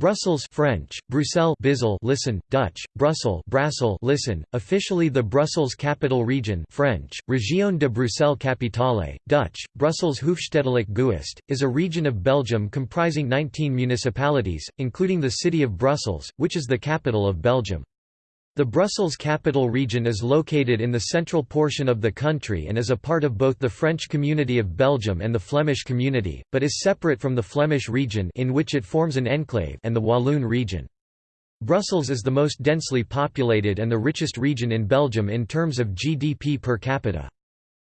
Brussels French, Bruxelles Bizzle listen, Dutch, Brussels Brassel listen, officially the Brussels Capital Region French, Région de Bruxelles Capitale, Dutch, Brussels Hoofdstedelijk Gewest, is a region of Belgium comprising 19 municipalities, including the city of Brussels, which is the capital of Belgium. The Brussels Capital Region is located in the central portion of the country and is a part of both the French Community of Belgium and the Flemish Community, but is separate from the Flemish region in which it forms an enclave and the Walloon region. Brussels is the most densely populated and the richest region in Belgium in terms of GDP per capita.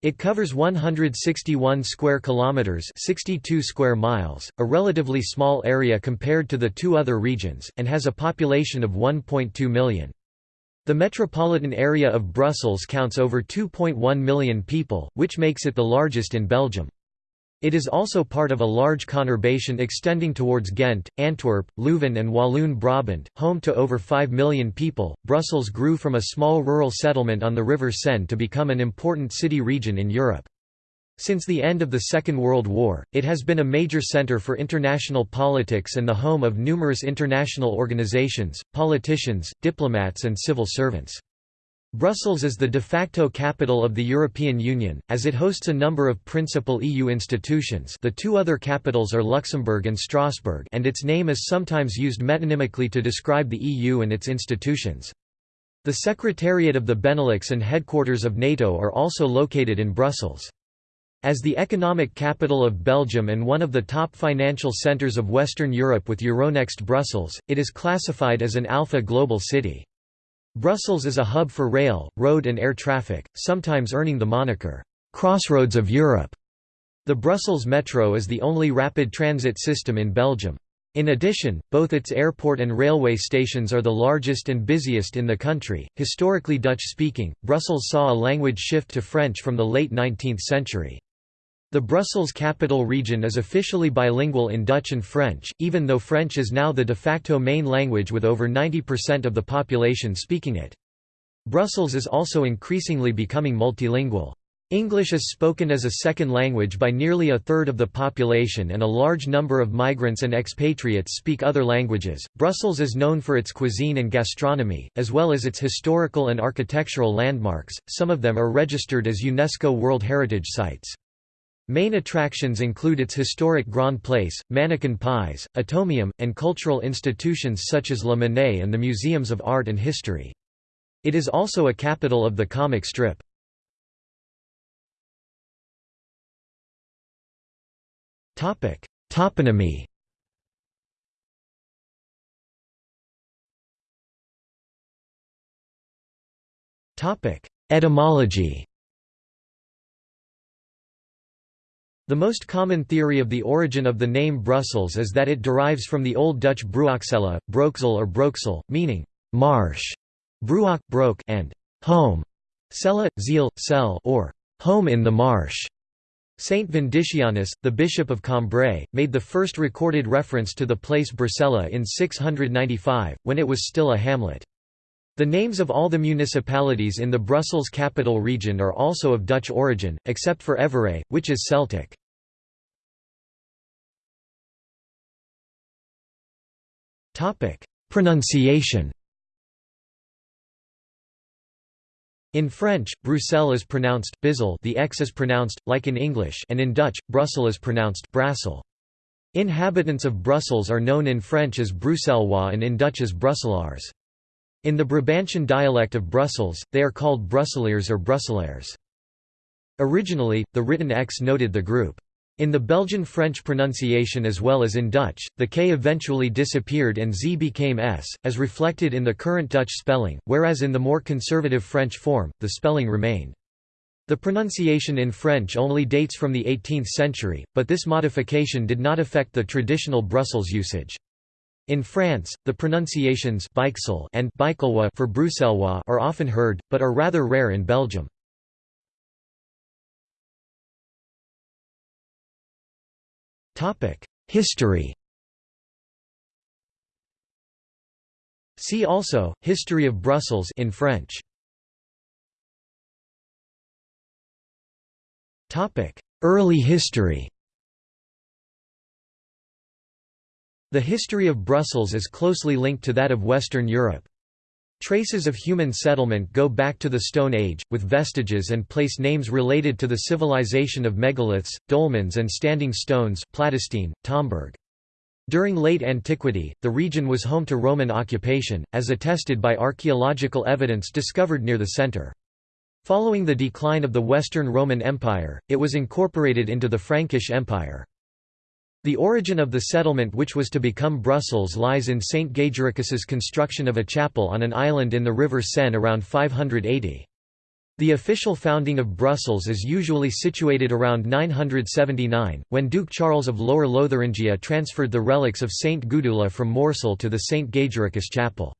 It covers 161 square kilometers, 62 square miles, a relatively small area compared to the two other regions, and has a population of 1.2 million. The metropolitan area of Brussels counts over 2.1 million people, which makes it the largest in Belgium. It is also part of a large conurbation extending towards Ghent, Antwerp, Leuven, and Walloon Brabant, home to over 5 million people. Brussels grew from a small rural settlement on the River Senne to become an important city region in Europe. Since the end of the Second World War, it has been a major center for international politics and the home of numerous international organizations, politicians, diplomats and civil servants. Brussels is the de facto capital of the European Union, as it hosts a number of principal EU institutions the two other capitals are Luxembourg and Strasbourg and its name is sometimes used metonymically to describe the EU and its institutions. The Secretariat of the Benelux and headquarters of NATO are also located in Brussels. As the economic capital of Belgium and one of the top financial centres of Western Europe with Euronext Brussels, it is classified as an Alpha Global City. Brussels is a hub for rail, road and air traffic, sometimes earning the moniker, "'Crossroads of Europe'". The Brussels Metro is the only rapid transit system in Belgium. In addition, both its airport and railway stations are the largest and busiest in the country. Historically Dutch speaking, Brussels saw a language shift to French from the late 19th century. The Brussels capital region is officially bilingual in Dutch and French, even though French is now the de facto main language with over 90% of the population speaking it. Brussels is also increasingly becoming multilingual. English is spoken as a second language by nearly a third of the population and a large number of migrants and expatriates speak other languages. Brussels is known for its cuisine and gastronomy, as well as its historical and architectural landmarks, some of them are registered as UNESCO World Heritage Sites. Main attractions include its historic Grand Place, Manneken Pis, Atomium, and cultural institutions such as La Monnaie and the Museums of Art and History. It is also a capital of the comic strip. Toponymy Etymology The most common theory of the origin of the name Brussels is that it derives from the Old Dutch Bruocsella, Broeksel or Broeksel, meaning marsh, Bruak, broke, and home, Cella, Ziel, cell or home in the marsh. Saint Vindicianus, the bishop of Cambrai, made the first recorded reference to the place Brucella in 695, when it was still a hamlet. The names of all the municipalities in the Brussels capital region are also of Dutch origin, except for Evere, which is Celtic. Pronunciation In French, Bruxelles is pronounced Bizzle the X is pronounced, like in English and in Dutch, Brussel is pronounced Brassel. Inhabitants of Brussels are known in French as Bruxellois and in Dutch as Brusselaars. In the Brabantian dialect of Brussels, they are called Brusseliers or Brusselaars. Originally, the written X noted the group. In the Belgian French pronunciation as well as in Dutch, the K eventually disappeared and Z became S, as reflected in the current Dutch spelling, whereas in the more conservative French form, the spelling remained. The pronunciation in French only dates from the 18th century, but this modification did not affect the traditional Brussels usage. In France, the pronunciations and for Bruxellois are often heard, but are rather rare in Belgium. History See also, History of Brussels in French. Early history The history of Brussels is closely linked to that of Western Europe. Traces of human settlement go back to the Stone Age, with vestiges and place names related to the civilization of megaliths, dolmens and standing stones Plattesteen, Tomberg. During late antiquity, the region was home to Roman occupation, as attested by archaeological evidence discovered near the center. Following the decline of the Western Roman Empire, it was incorporated into the Frankish Empire. The origin of the settlement which was to become Brussels lies in St. Gaugericus's construction of a chapel on an island in the river Senne around 580. The official founding of Brussels is usually situated around 979, when Duke Charles of Lower Lotharingia transferred the relics of St. Gudula from Moorsel to the St. Gaugericus chapel.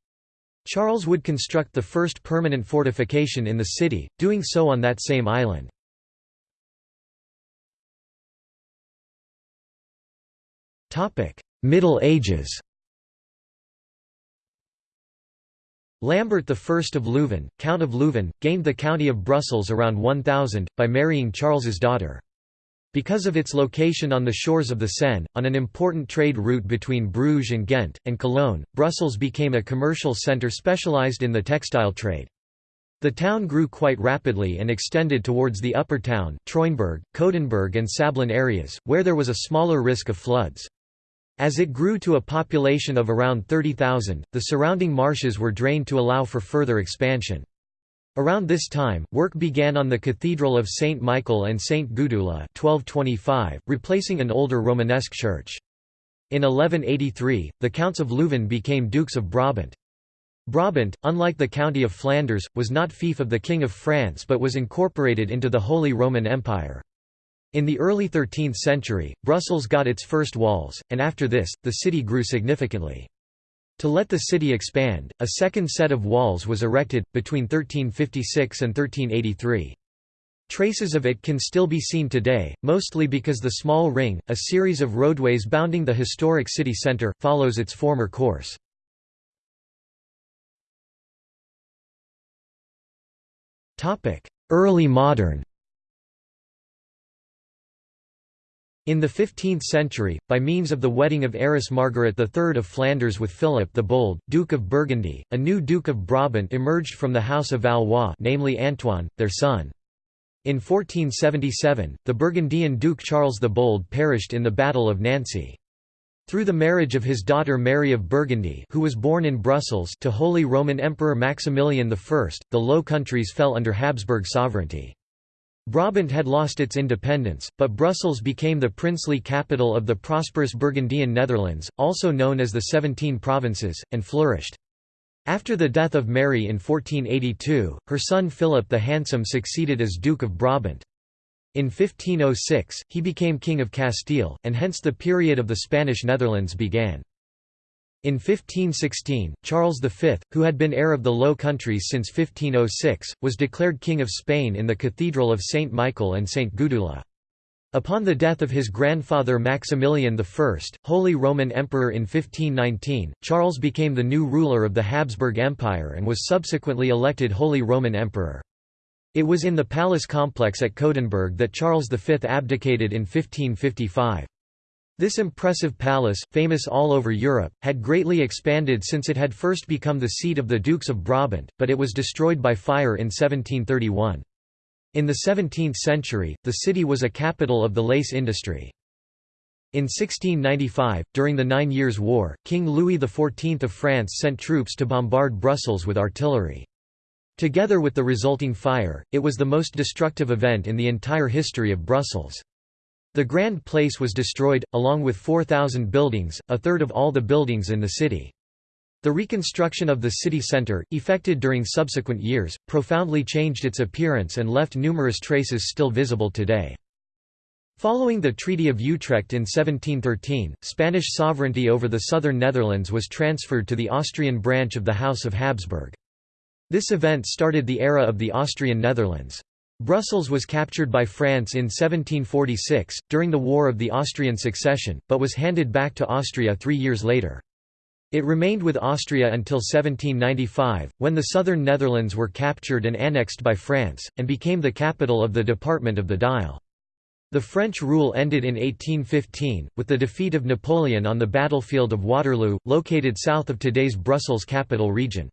Charles would construct the first permanent fortification in the city, doing so on that same island. Middle Ages Lambert I of Leuven, Count of Leuven, gained the county of Brussels around 1000, by marrying Charles's daughter. Because of its location on the shores of the Senne, on an important trade route between Bruges and Ghent, and Cologne, Brussels became a commercial centre specialised in the textile trade. The town grew quite rapidly and extended towards the upper town, Treurenberg, Coudenberg and Sablon areas, where there was a smaller risk of floods. As it grew to a population of around 30,000, the surrounding marshes were drained to allow for further expansion. Around this time, work began on the Cathedral of St. Michael and St. Gudula 1225, replacing an older Romanesque church. In 1183, the Counts of Leuven became Dukes of Brabant. Brabant, unlike the County of Flanders, was not fief of the King of France but was incorporated into the Holy Roman Empire. In the early 13th century, Brussels got its first walls, and after this, the city grew significantly. To let the city expand, a second set of walls was erected, between 1356 and 1383. Traces of it can still be seen today, mostly because the small ring, a series of roadways bounding the historic city centre, follows its former course. Early modern In the 15th century, by means of the wedding of heiress Margaret III of Flanders with Philip the Bold, Duke of Burgundy, a new Duke of Brabant emerged from the House of Valois namely Antoine, their son. In 1477, the Burgundian Duke Charles the Bold perished in the Battle of Nancy. Through the marriage of his daughter Mary of Burgundy who was born in Brussels to Holy Roman Emperor Maximilian I, the Low Countries fell under Habsburg sovereignty. Brabant had lost its independence, but Brussels became the princely capital of the prosperous Burgundian Netherlands, also known as the Seventeen Provinces, and flourished. After the death of Mary in 1482, her son Philip the Handsome succeeded as Duke of Brabant. In 1506, he became King of Castile, and hence the period of the Spanish Netherlands began. In 1516, Charles V, who had been heir of the Low Countries since 1506, was declared King of Spain in the Cathedral of St. Michael and St. Gudula. Upon the death of his grandfather Maximilian I, Holy Roman Emperor in 1519, Charles became the new ruler of the Habsburg Empire and was subsequently elected Holy Roman Emperor. It was in the palace complex at Coudenberg that Charles V abdicated in 1555. This impressive palace, famous all over Europe, had greatly expanded since it had first become the seat of the Dukes of Brabant, but it was destroyed by fire in 1731. In the 17th century, the city was a capital of the lace industry. In 1695, during the Nine Years' War, King Louis XIV of France sent troops to bombard Brussels with artillery. Together with the resulting fire, it was the most destructive event in the entire history of Brussels. The Grand Place was destroyed, along with 4,000 buildings, a third of all the buildings in the city. The reconstruction of the city centre, effected during subsequent years, profoundly changed its appearance and left numerous traces still visible today. Following the Treaty of Utrecht in 1713, Spanish sovereignty over the southern Netherlands was transferred to the Austrian branch of the House of Habsburg. This event started the era of the Austrian Netherlands. Brussels was captured by France in 1746, during the War of the Austrian Succession, but was handed back to Austria three years later. It remained with Austria until 1795, when the southern Netherlands were captured and annexed by France, and became the capital of the Department of the Dyle. The French rule ended in 1815, with the defeat of Napoleon on the battlefield of Waterloo, located south of today's Brussels capital region.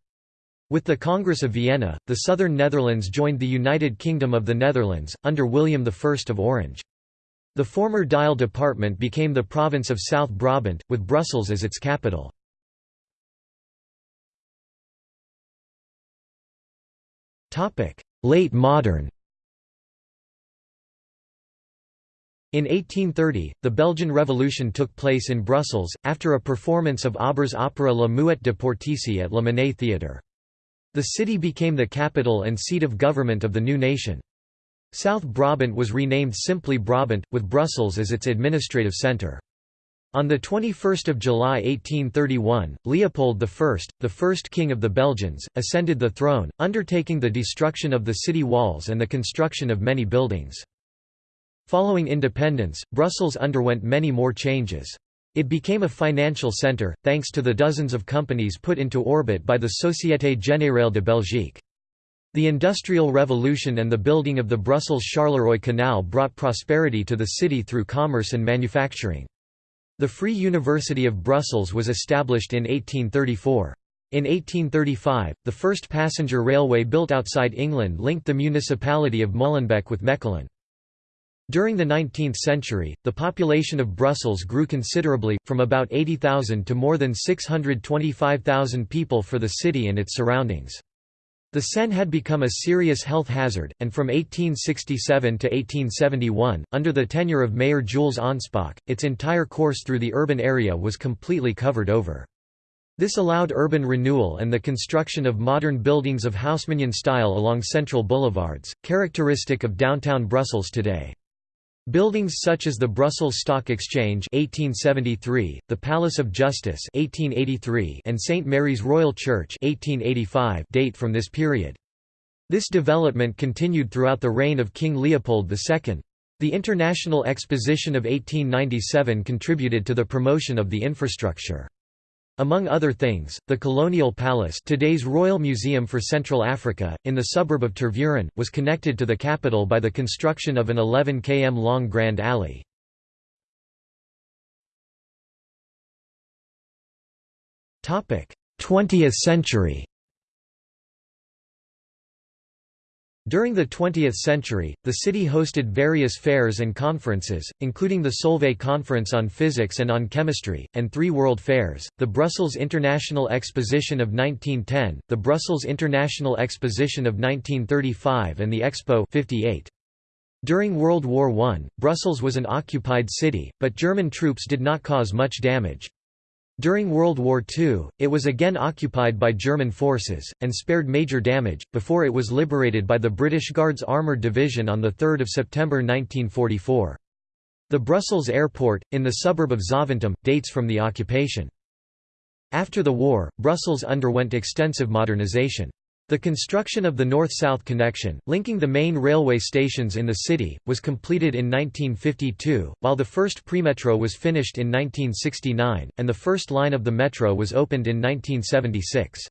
With the Congress of Vienna, the southern Netherlands joined the United Kingdom of the Netherlands, under William I of Orange. The former Dyle department became the province of South Brabant, with Brussels as its capital. Late modern In 1830, the Belgian Revolution took place in Brussels, after a performance of Auber's opera La Muette de Portici at La Monnaie Theatre. The city became the capital and seat of government of the new nation. South Brabant was renamed simply Brabant, with Brussels as its administrative centre. On 21 July 1831, Leopold I, the first king of the Belgians, ascended the throne, undertaking the destruction of the city walls and the construction of many buildings. Following independence, Brussels underwent many more changes. It became a financial centre, thanks to the dozens of companies put into orbit by the Société Générale de Belgique. The Industrial Revolution and the building of the Brussels-Charleroi Canal brought prosperity to the city through commerce and manufacturing. The Free University of Brussels was established in 1834. In 1835, the first passenger railway built outside England linked the municipality of Molenbeek with Mechelen. During the 19th century, the population of Brussels grew considerably, from about 80,000 to more than 625,000 people for the city and its surroundings. The Senne had become a serious health hazard, and from 1867 to 1871, under the tenure of Mayor Jules Anspach, its entire course through the urban area was completely covered over. This allowed urban renewal and the construction of modern buildings of Haussmannian style along central boulevards, characteristic of downtown Brussels today. Buildings such as the Brussels Stock Exchange 1873, the Palace of Justice 1883, and St Mary's Royal Church 1885 date from this period. This development continued throughout the reign of King Leopold II. The International Exposition of 1897 contributed to the promotion of the infrastructure. Among other things, the Colonial Palace today's Royal Museum for Central Africa, in the suburb of Tervuren, was connected to the capital by the construction of an 11 km long Grand Alley. Twentieth century During the 20th century, the city hosted various fairs and conferences, including the Solvay Conference on Physics and on Chemistry, and three World Fairs, the Brussels International Exposition of 1910, the Brussels International Exposition of 1935 and the Expo 58. During World War I, Brussels was an occupied city, but German troops did not cause much damage. During World War II, it was again occupied by German forces, and spared major damage, before it was liberated by the British Guards Armoured Division on 3 September 1944. The Brussels airport, in the suburb of Zaventem, dates from the occupation. After the war, Brussels underwent extensive modernization. The construction of the north-south connection, linking the main railway stations in the city, was completed in 1952, while the first premetro was finished in 1969, and the first line of the metro was opened in 1976.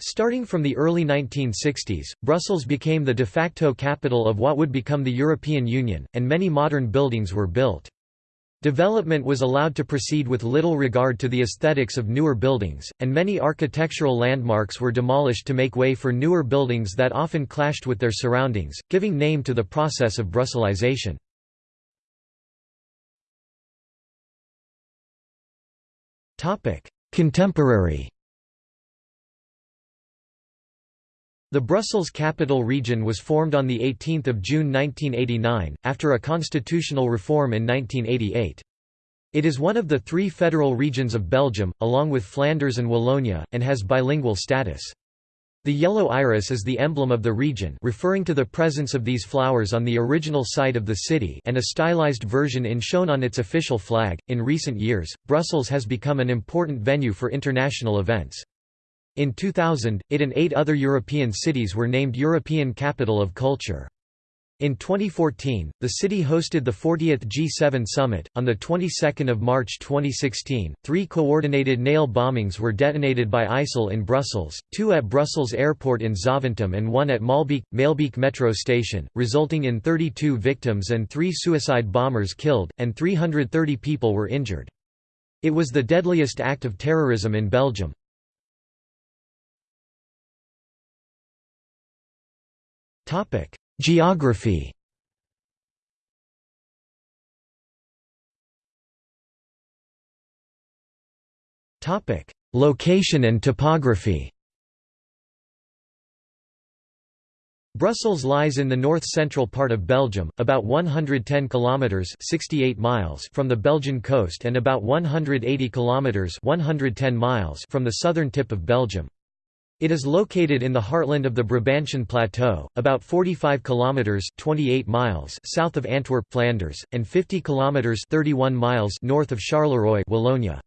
Starting from the early 1960s, Brussels became the de facto capital of what would become the European Union, and many modern buildings were built. Development was allowed to proceed with little regard to the aesthetics of newer buildings, and many architectural landmarks were demolished to make way for newer buildings that often clashed with their surroundings, giving name to the process of Brusselization. Contemporary The Brussels Capital Region was formed on 18 June 1989, after a constitutional reform in 1988. It is one of the three federal regions of Belgium, along with Flanders and Wallonia, and has bilingual status. The yellow iris is the emblem of the region referring to the presence of these flowers on the original site of the city and a stylized version in shown on its official flag. In recent years, Brussels has become an important venue for international events. In 2000, it and eight other European cities were named European Capital of Culture. In 2014, the city hosted the 40th G7 summit. On the 22nd of March 2016, three coordinated nail bombings were detonated by ISIL in Brussels, two at Brussels Airport in Zaventem and one at Malbeek, Maelbeek metro station, resulting in 32 victims and three suicide bombers killed, and 330 people were injured. It was the deadliest act of terrorism in Belgium. Topic Geography Topic: Location and topography. Brussels lies in the north-central part of Belgium, about 110 kilometers (68 miles) from the Belgian coast and about 180 kilometers (110 miles) from the southern tip of Belgium. It is located in the heartland of the Brabantian Plateau, about 45 kilometers (28 miles) south of Antwerp, Flanders, and 50 kilometers (31 miles) north of Charleroi, Wallonia.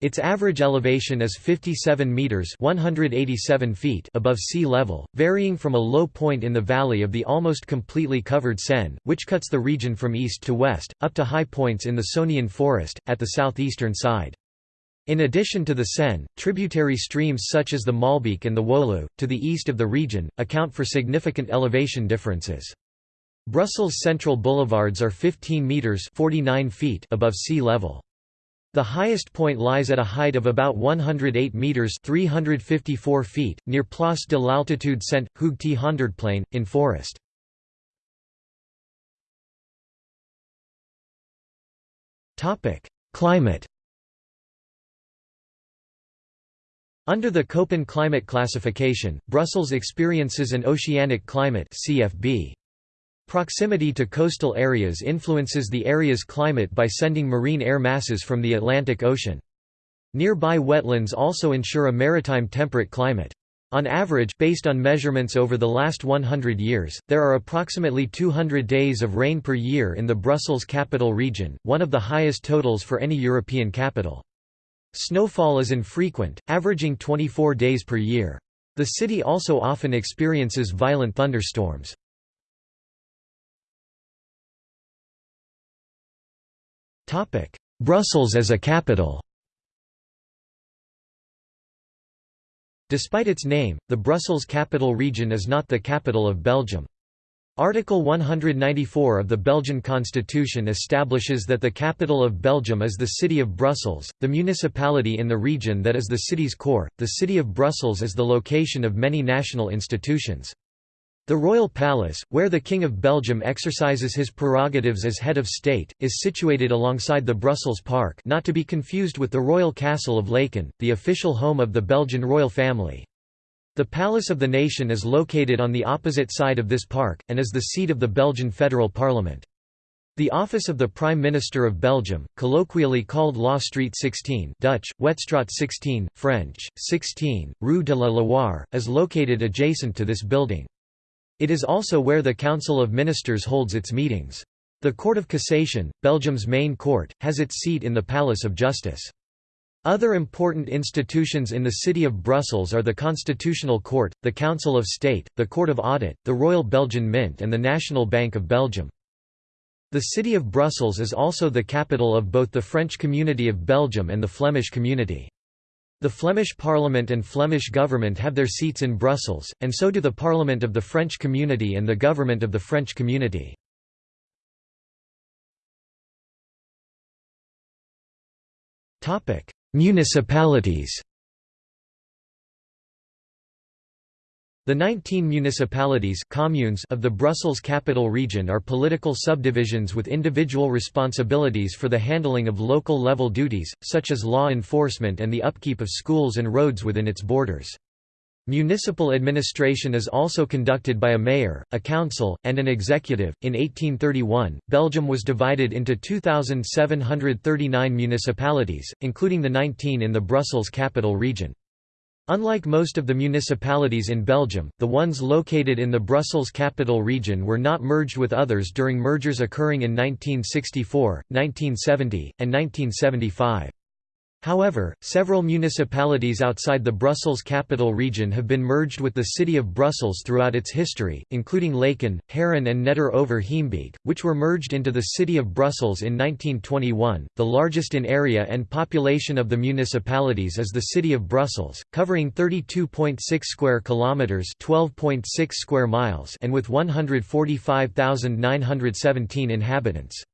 Its average elevation is 57 meters (187 feet) above sea level, varying from a low point in the valley of the almost completely covered Senne, which cuts the region from east to west, up to high points in the Sonian forest at the southeastern side. In addition to the Senne, tributary streams such as the Maalbeek and the Woluwe, to the east of the region, account for significant elevation differences. Brussels' central boulevards are 15 metres 49 feet above sea level. The highest point lies at a height of about 108 metres 354 feet, near Place de l'Altitude Saint, Hoogte Honderdplein, in forest. Climate Under the Köppen climate classification, Brussels experiences an oceanic climate CFB. Proximity to coastal areas influences the area's climate by sending marine air masses from the Atlantic Ocean. Nearby wetlands also ensure a maritime temperate climate. On average based on measurements over the last 100 years, there are approximately 200 days of rain per year in the Brussels capital region, one of the highest totals for any European capital. Snowfall is infrequent, averaging 24 days per year. The city also often experiences violent thunderstorms. Brussels as a capital Despite its name, the Brussels capital region is not the capital of Belgium. Article 194 of the Belgian constitution establishes that the capital of Belgium is the city of Brussels, the municipality in the region that is the city's core. The city of Brussels is the location of many national institutions. The Royal Palace, where the King of Belgium exercises his prerogatives as head of state, is situated alongside the Brussels Park not to be confused with the Royal Castle of Laeken, the official home of the Belgian royal family. The Palace of the Nation is located on the opposite side of this park, and is the seat of the Belgian federal parliament. The office of the Prime Minister of Belgium, colloquially called Law Street 16 Dutch, Wetstraat 16, French, 16, Rue de la Loi, is located adjacent to this building. It is also where the Council of Ministers holds its meetings. The Court of Cassation, Belgium's main court, has its seat in the Palace of Justice. Other important institutions in the city of Brussels are the Constitutional Court, the Council of State, the Court of Audit, the Royal Belgian Mint and the National Bank of Belgium. The city of Brussels is also the capital of both the French Community of Belgium and the Flemish Community. The Flemish Parliament and Flemish government have their seats in Brussels, and so do the Parliament of the French Community and the Government of the French Community. Municipalities The 19 municipalities communes of the Brussels Capital Region are political subdivisions with individual responsibilities for the handling of local-level duties, such as law enforcement and the upkeep of schools and roads within its borders. Municipal administration is also conducted by a mayor, a council, and an executive. In 1831, Belgium was divided into 2,739 municipalities, including the 19 in the Brussels capital region. Unlike most of the municipalities in Belgium, the ones located in the Brussels capital region were not merged with others during mergers occurring in 1964, 1970, and 1975. However, several municipalities outside the Brussels capital region have been merged with the city of Brussels throughout its history, including Laeken, Haren and Neder over Heembeek, which were merged into the city of Brussels in 1921. The largest in area and population of the municipalities is the city of Brussels, covering 32.6 square kilometers, 12.6 square miles, and with 145,917 inhabitants.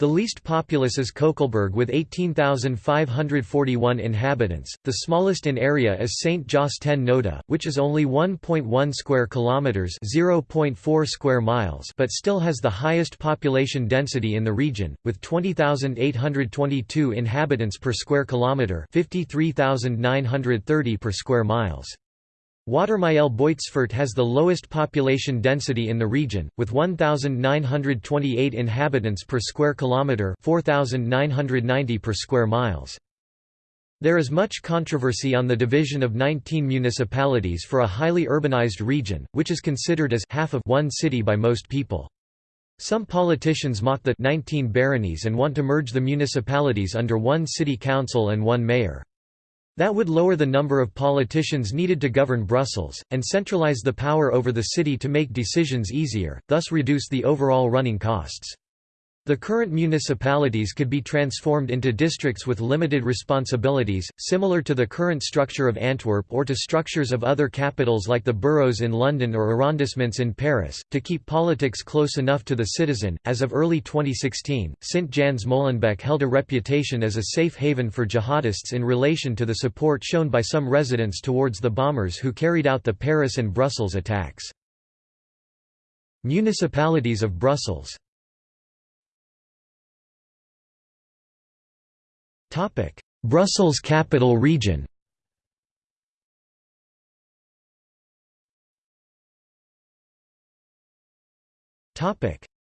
The least populous is Koekelberg with 18,541 inhabitants. The smallest in area is St. Jos ten Noode, which is only 1.1 square kilometers, 0.4 square miles, but still has the highest population density in the region with 20,822 inhabitants per square kilometer, 53,930 per square miles. Watermael Boitsfort has the lowest population density in the region, with 1,928 inhabitants per square kilometre 4,990 per square miles. There is much controversy on the division of 19 municipalities for a highly urbanized region, which is considered as half of one city by most people. Some politicians mock the 19 baronies and want to merge the municipalities under one city council and one mayor. That would lower the number of politicians needed to govern Brussels, and centralize the power over the city to make decisions easier, thus reduce the overall running costs. The current municipalities could be transformed into districts with limited responsibilities, similar to the current structure of Antwerp or to structures of other capitals like the boroughs in London or arrondissements in Paris, to keep politics close enough to the citizen. As of early 2016, St. Jans Molenbeek held a reputation as a safe haven for jihadists in relation to the support shown by some residents towards the bombers who carried out the Paris and Brussels attacks. Municipalities of Brussels Brussels Capital Region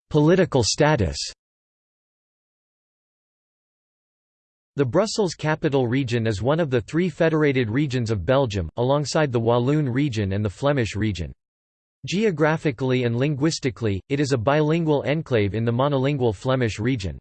Political status The Brussels Capital Region is one of the three federated regions of Belgium, alongside the Walloon region and the Flemish region. Geographically and linguistically, it is a bilingual enclave in the monolingual Flemish region.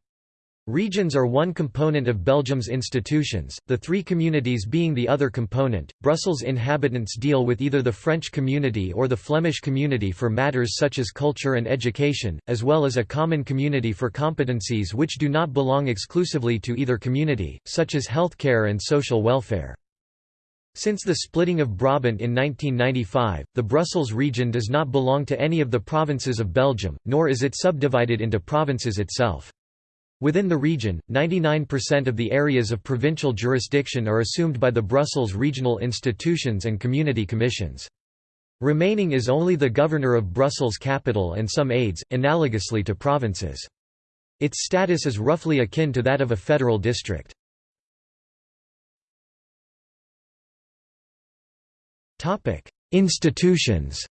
Regions are one component of Belgium's institutions, the three communities being the other component. Brussels inhabitants deal with either the French community or the Flemish community for matters such as culture and education, as well as a common community for competencies which do not belong exclusively to either community, such as healthcare and social welfare. Since the splitting of Brabant in 1995, the Brussels region does not belong to any of the provinces of Belgium, nor is it subdivided into provinces itself. Within the region, 99% of the areas of provincial jurisdiction are assumed by the Brussels regional institutions and community commissions. Remaining is only the governor of Brussels capital and some aides, analogously to provinces. Its status is roughly akin to that of a federal district. Institutions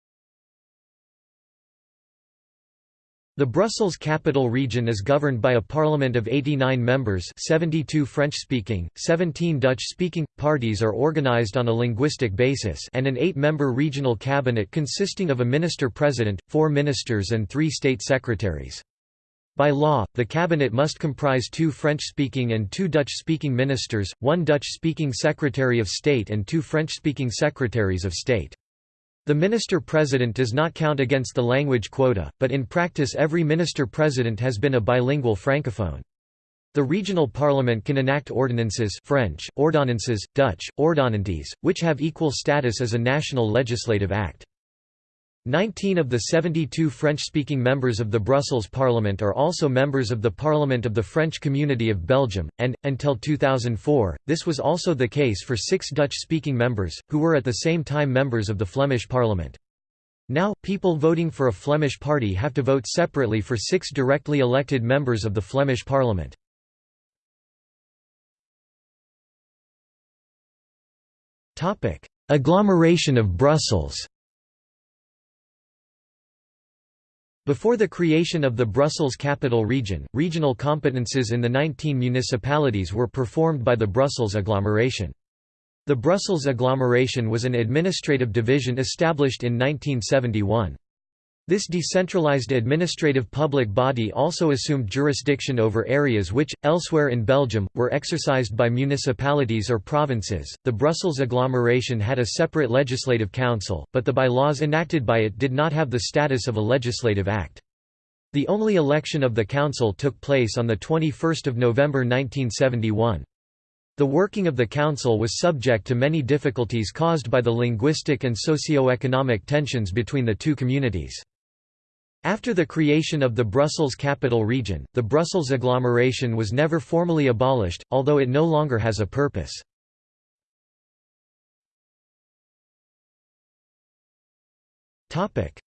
The Brussels Capital Region is governed by a parliament of 89 members 72 French-speaking, 17 Dutch-speaking, parties are organized on a linguistic basis and an eight-member regional cabinet consisting of a minister-president, four ministers and three state secretaries. By law, the cabinet must comprise two French-speaking and two Dutch-speaking ministers, one Dutch-speaking Secretary of State and two French-speaking Secretaries of State. The minister-president does not count against the language quota, but in practice every minister-president has been a bilingual francophone. The regional parliament can enact ordinances French, ordonnances, Dutch, ordonnanties, which have equal status as a national legislative act. Nineteen of the 72 French-speaking members of the Brussels Parliament are also members of the Parliament of the French Community of Belgium, and, until 2004, this was also the case for six Dutch-speaking members, who were at the same time members of the Flemish Parliament. Now, people voting for a Flemish party have to vote separately for six directly elected members of the Flemish Parliament. Agglomeration of Brussels Before the creation of the Brussels Capital Region, regional competences in the 19 municipalities were performed by the Brussels agglomeration. The Brussels agglomeration was an administrative division established in 1971. This decentralized administrative public body also assumed jurisdiction over areas which, elsewhere in Belgium, were exercised by municipalities or provinces. The Brussels agglomeration had a separate legislative council, but the bylaws enacted by it did not have the status of a legislative act. The only election of the council took place on 21 November 1971. The working of the council was subject to many difficulties caused by the linguistic and socio-economic tensions between the two communities. After the creation of the Brussels Capital Region, the Brussels agglomeration was never formally abolished, although it no longer has a purpose.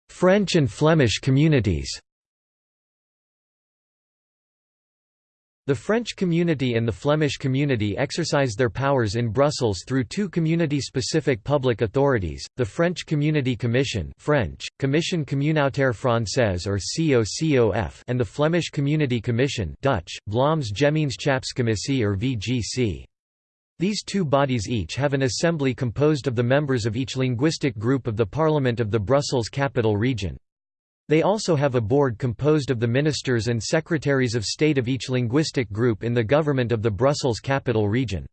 French and Flemish communities The French community and the Flemish community exercise their powers in Brussels through two community-specific public authorities, the French Community Commission French, Commission Communautaire Française or COCOF and the Flemish Community Commission Dutch, Vlaams Gemeenschapscommissie or VGC. These two bodies each have an assembly composed of the members of each linguistic group of the Parliament of the Brussels Capital Region. They also have a board composed of the ministers and secretaries of state of each linguistic group in the government of the Brussels capital region.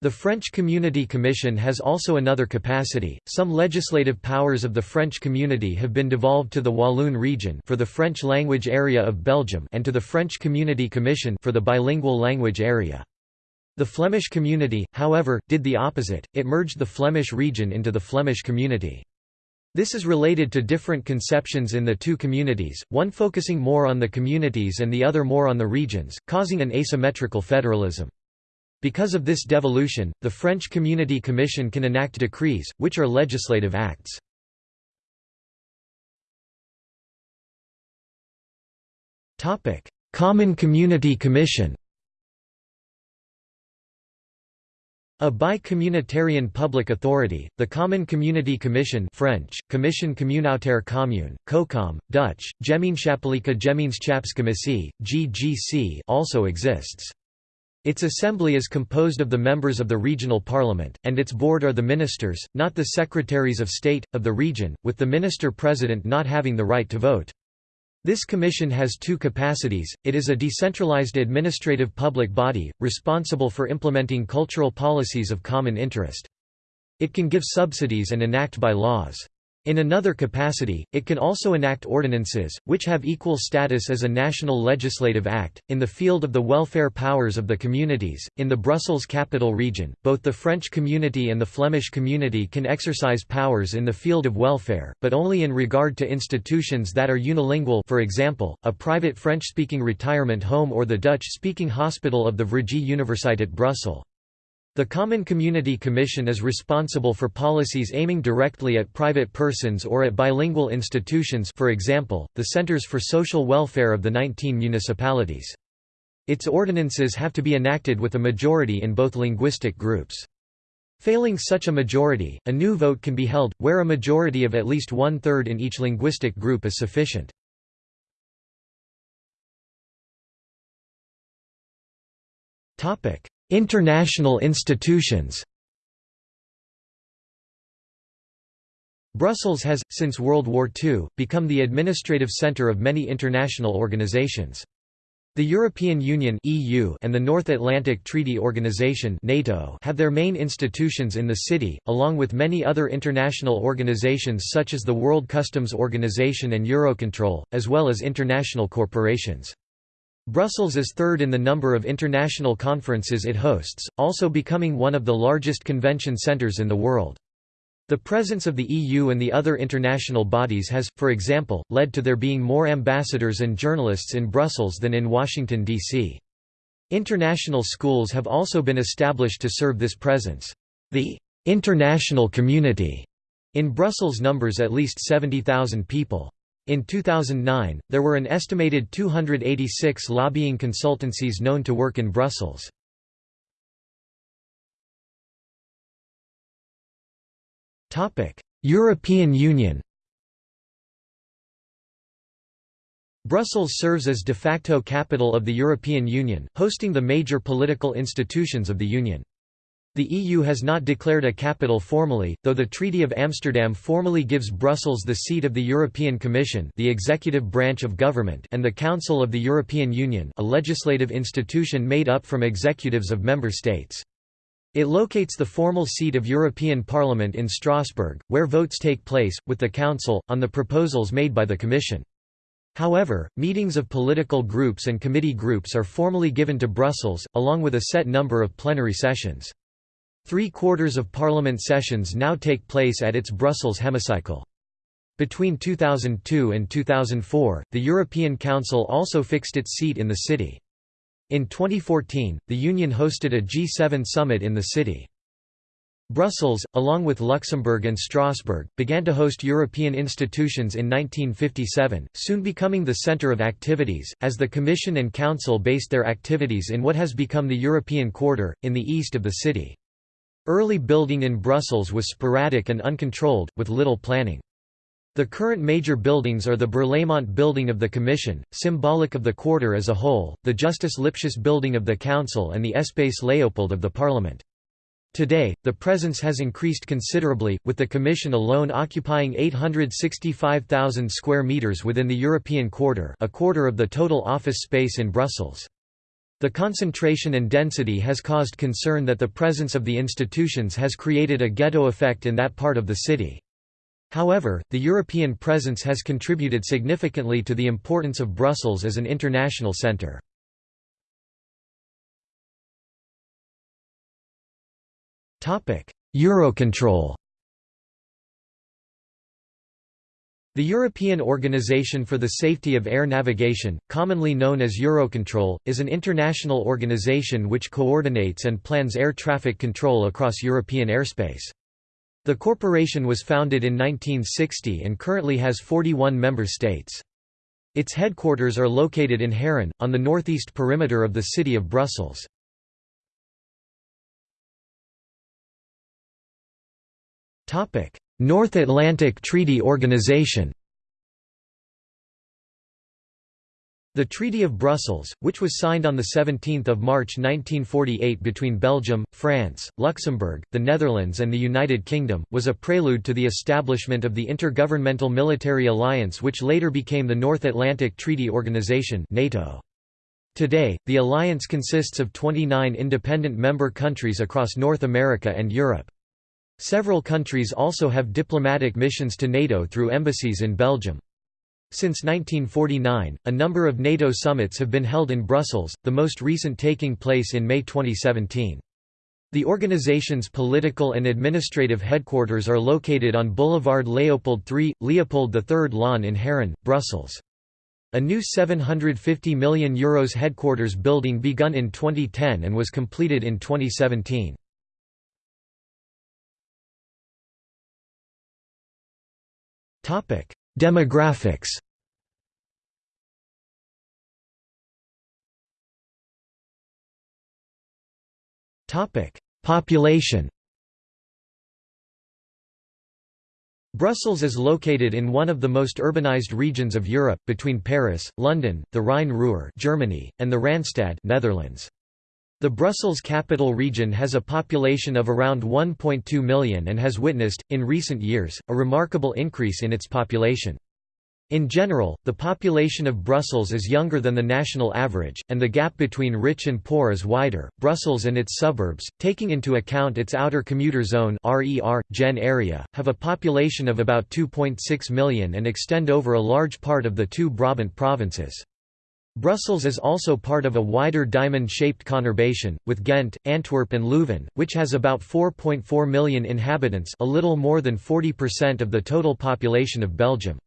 The French Community Commission has also another capacity. Some legislative powers of the French community have been devolved to the Walloon region for the French language area of Belgium and to the French Community Commission for the bilingual language area. The Flemish community, however, did the opposite. It merged the Flemish region into the Flemish community. This is related to different conceptions in the two communities, one focusing more on the communities and the other more on the regions, causing an asymmetrical federalism. Because of this devolution, the French Community Commission can enact decrees, which are legislative acts. Common Community Commission A bi-communitarian public authority, the Common Community Commission French, Commission communautaire commune, COCOM, Dutch, Gemeenschappelijke Gemeenschapscommissie, GGC also exists. Its assembly is composed of the members of the regional parliament, and its board are the ministers, not the secretaries of state, of the region, with the minister-president not having the right to vote. This commission has two capacities, it is a decentralized administrative public body, responsible for implementing cultural policies of common interest. It can give subsidies and enact by laws. In another capacity, it can also enact ordinances, which have equal status as a national legislative act. In the field of the welfare powers of the communities, in the Brussels capital region, both the French community and the Flemish community can exercise powers in the field of welfare, but only in regard to institutions that are unilingual for example, a private French-speaking retirement home or the Dutch-speaking hospital of the Vrije Universiteit Brussels. The Common Community Commission is responsible for policies aiming directly at private persons or at bilingual institutions for example, the Centers for Social Welfare of the 19 municipalities. Its ordinances have to be enacted with a majority in both linguistic groups. Failing such a majority, a new vote can be held, where a majority of at least one-third in each linguistic group is sufficient. International institutions Brussels has, since World War II, become the administrative centre of many international organizations. The European Union and the North Atlantic Treaty Organization (NATO) have their main institutions in the city, along with many other international organizations such as the World Customs Organization and Eurocontrol, as well as international corporations. Brussels is third in the number of international conferences it hosts, also becoming one of the largest convention centres in the world. The presence of the EU and the other international bodies has, for example, led to there being more ambassadors and journalists in Brussels than in Washington, D.C. International schools have also been established to serve this presence. The international community in Brussels numbers at least 70,000 people. In 2009, there were an estimated 286 lobbying consultancies known to work in Brussels. European Union Brussels serves as de facto capital of the European Union, hosting the major political institutions of the Union. The EU has not declared a capital formally, though the Treaty of Amsterdam formally gives Brussels the seat of the European Commission the executive branch of government and the Council of the European Union a legislative institution made up from executives of member states. It locates the formal seat of European Parliament in Strasbourg, where votes take place, with the Council, on the proposals made by the Commission. However, meetings of political groups and committee groups are formally given to Brussels, along with a set number of plenary sessions. Three-quarters of Parliament sessions now take place at its Brussels hemicycle. Between 2002 and 2004, the European Council also fixed its seat in the city. In 2014, the Union hosted a G7 summit in the city. Brussels, along with Luxembourg and Strasbourg, began to host European institutions in 1957, soon becoming the centre of activities, as the Commission and Council based their activities in what has become the European Quarter, in the east of the city. Early building in Brussels was sporadic and uncontrolled, with little planning. The current major buildings are the Berlaymont Building of the Commission, symbolic of the Quarter as a whole, the Justus Lipsius Building of the Council and the Espace Léopold of the Parliament. Today, the presence has increased considerably, with the Commission alone occupying 865,000 square metres within the European Quarter a quarter of the total office space in Brussels. The concentration and density has caused concern that the presence of the institutions has created a ghetto effect in that part of the city. However, the European presence has contributed significantly to the importance of Brussels as an international centre. Eurocontrol The European Organization for the Safety of Air Navigation, commonly known as Eurocontrol, is an international organization which coordinates and plans air traffic control across European airspace. The corporation was founded in 1960 and currently has 41 member states. Its headquarters are located in Haren, on the northeast perimeter of the city of Brussels. North Atlantic Treaty Organization The Treaty of Brussels, which was signed on 17 March 1948 between Belgium, France, Luxembourg, the Netherlands and the United Kingdom, was a prelude to the establishment of the Intergovernmental Military Alliance which later became the North Atlantic Treaty Organization NATO. Today, the alliance consists of 29 independent member countries across North America and Europe. Several countries also have diplomatic missions to NATO through embassies in Belgium. Since 1949, a number of NATO summits have been held in Brussels, the most recent taking place in May 2017. The organization's political and administrative headquarters are located on Boulevard Léopold III, Leopold III Lawn in Haren, Brussels. A new €750 million Euros headquarters building begun in 2010 and was completed in 2017. Demographics. Population. Brussels is located in one of the most urbanized regions of Europe, between Paris, London, the Rhine-Ruhr Germany, and the Randstad Netherlands. The Brussels capital region has a population of around 1.2 million and has witnessed, in recent years, a remarkable increase in its population. In general, the population of Brussels is younger than the national average, and the gap between rich and poor is wider. Brussels and its suburbs, taking into account its outer commuter zone (RER) gen area, have a population of about 2.6 million and extend over a large part of the two Brabant provinces. Brussels is also part of a wider diamond-shaped conurbation, with Ghent, Antwerp and Leuven, which has about 4.4 million inhabitants a little more than 40% of the total population of Belgium.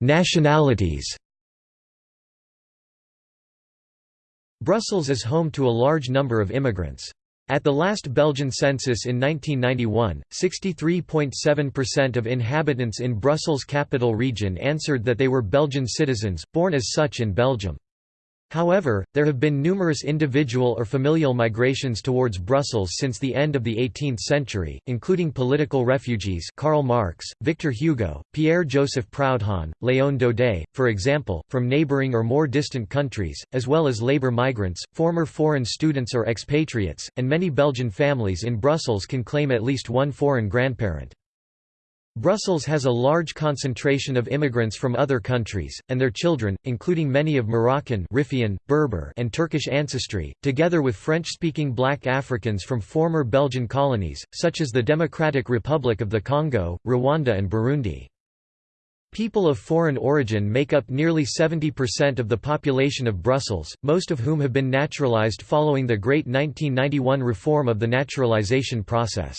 Nationalities Brussels is home to a large number of immigrants. At the last Belgian census in 1991, 63.7% of inhabitants in Brussels capital region answered that they were Belgian citizens, born as such in Belgium. However, there have been numerous individual or familial migrations towards Brussels since the end of the 18th century, including political refugees Karl Marx, Victor Hugo, Pierre-Joseph Proudhon, Léon Daudet, for example, from neighbouring or more distant countries, as well as labour migrants, former foreign students or expatriates, and many Belgian families in Brussels can claim at least one foreign grandparent. Brussels has a large concentration of immigrants from other countries, and their children, including many of Moroccan Riffian, Berber and Turkish ancestry, together with French-speaking black Africans from former Belgian colonies, such as the Democratic Republic of the Congo, Rwanda and Burundi. People of foreign origin make up nearly 70% of the population of Brussels, most of whom have been naturalized following the Great 1991 reform of the naturalization process.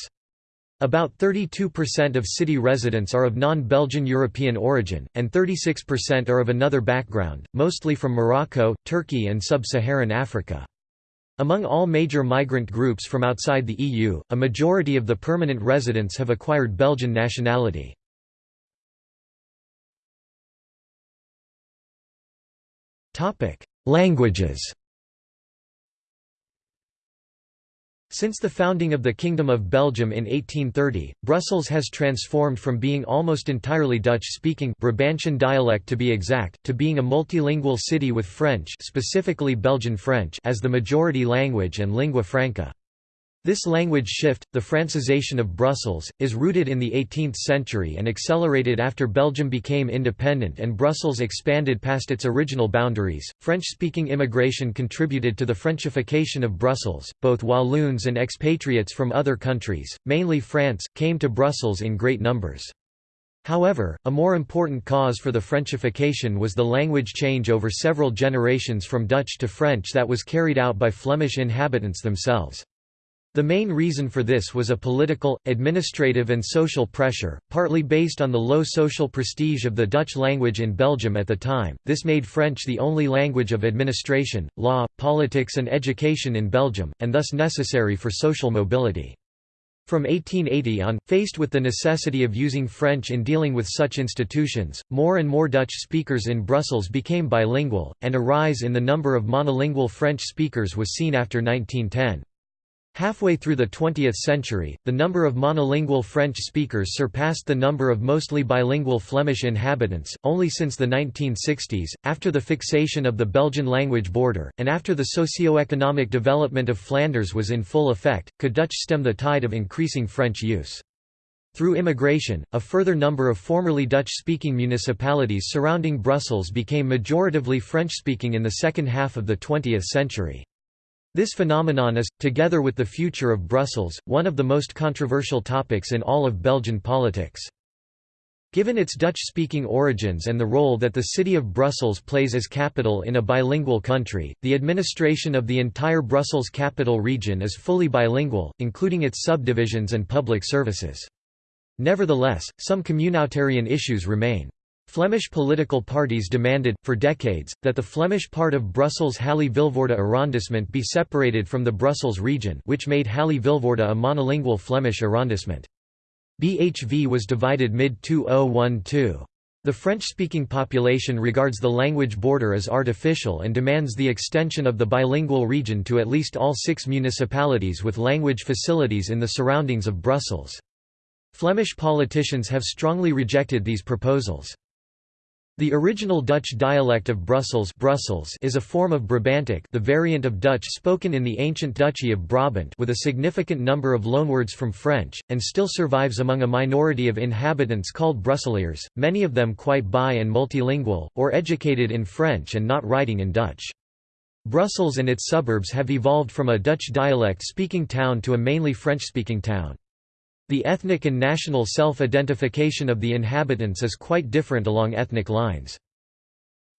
About 32% of city residents are of non-Belgian European origin, and 36% are of another background, mostly from Morocco, Turkey and sub-Saharan Africa. Among all major migrant groups from outside the EU, a majority of the permanent residents have acquired Belgian nationality. Languages Since the founding of the Kingdom of Belgium in 1830, Brussels has transformed from being almost entirely Dutch-speaking Brabantian dialect to be exact, to being a multilingual city with French specifically Belgian French as the majority language and lingua franca. This language shift, the Francisation of Brussels, is rooted in the 18th century and accelerated after Belgium became independent and Brussels expanded past its original boundaries. French speaking immigration contributed to the Frenchification of Brussels. Both Walloons and expatriates from other countries, mainly France, came to Brussels in great numbers. However, a more important cause for the Frenchification was the language change over several generations from Dutch to French that was carried out by Flemish inhabitants themselves. The main reason for this was a political, administrative and social pressure, partly based on the low social prestige of the Dutch language in Belgium at the time. This made French the only language of administration, law, politics and education in Belgium, and thus necessary for social mobility. From 1880 on, faced with the necessity of using French in dealing with such institutions, more and more Dutch speakers in Brussels became bilingual, and a rise in the number of monolingual French speakers was seen after 1910. Halfway through the 20th century, the number of monolingual French speakers surpassed the number of mostly bilingual Flemish inhabitants. Only since the 1960s, after the fixation of the Belgian language border, and after the socio-economic development of Flanders was in full effect, could Dutch stem the tide of increasing French use. Through immigration, a further number of formerly Dutch-speaking municipalities surrounding Brussels became majoritively French-speaking in the second half of the 20th century. This phenomenon is, together with the future of Brussels, one of the most controversial topics in all of Belgian politics. Given its Dutch-speaking origins and the role that the city of Brussels plays as capital in a bilingual country, the administration of the entire Brussels capital region is fully bilingual, including its subdivisions and public services. Nevertheless, some communitarian issues remain. Flemish political parties demanded, for decades, that the Flemish part of Brussels Halle-Vilvoorde arrondissement be separated from the Brussels region which made Halle-Vilvoorde a monolingual Flemish arrondissement. BHV was divided mid-2012. The French-speaking population regards the language border as artificial and demands the extension of the bilingual region to at least all six municipalities with language facilities in the surroundings of Brussels. Flemish politicians have strongly rejected these proposals. The original Dutch dialect of Brussels, Brussels is a form of Brabantic the variant of Dutch spoken in the ancient Duchy of Brabant with a significant number of loanwords from French, and still survives among a minority of inhabitants called Brusseliers, many of them quite bi and multilingual, or educated in French and not writing in Dutch. Brussels and its suburbs have evolved from a Dutch dialect-speaking town to a mainly French-speaking town. The ethnic and national self-identification of the inhabitants is quite different along ethnic lines.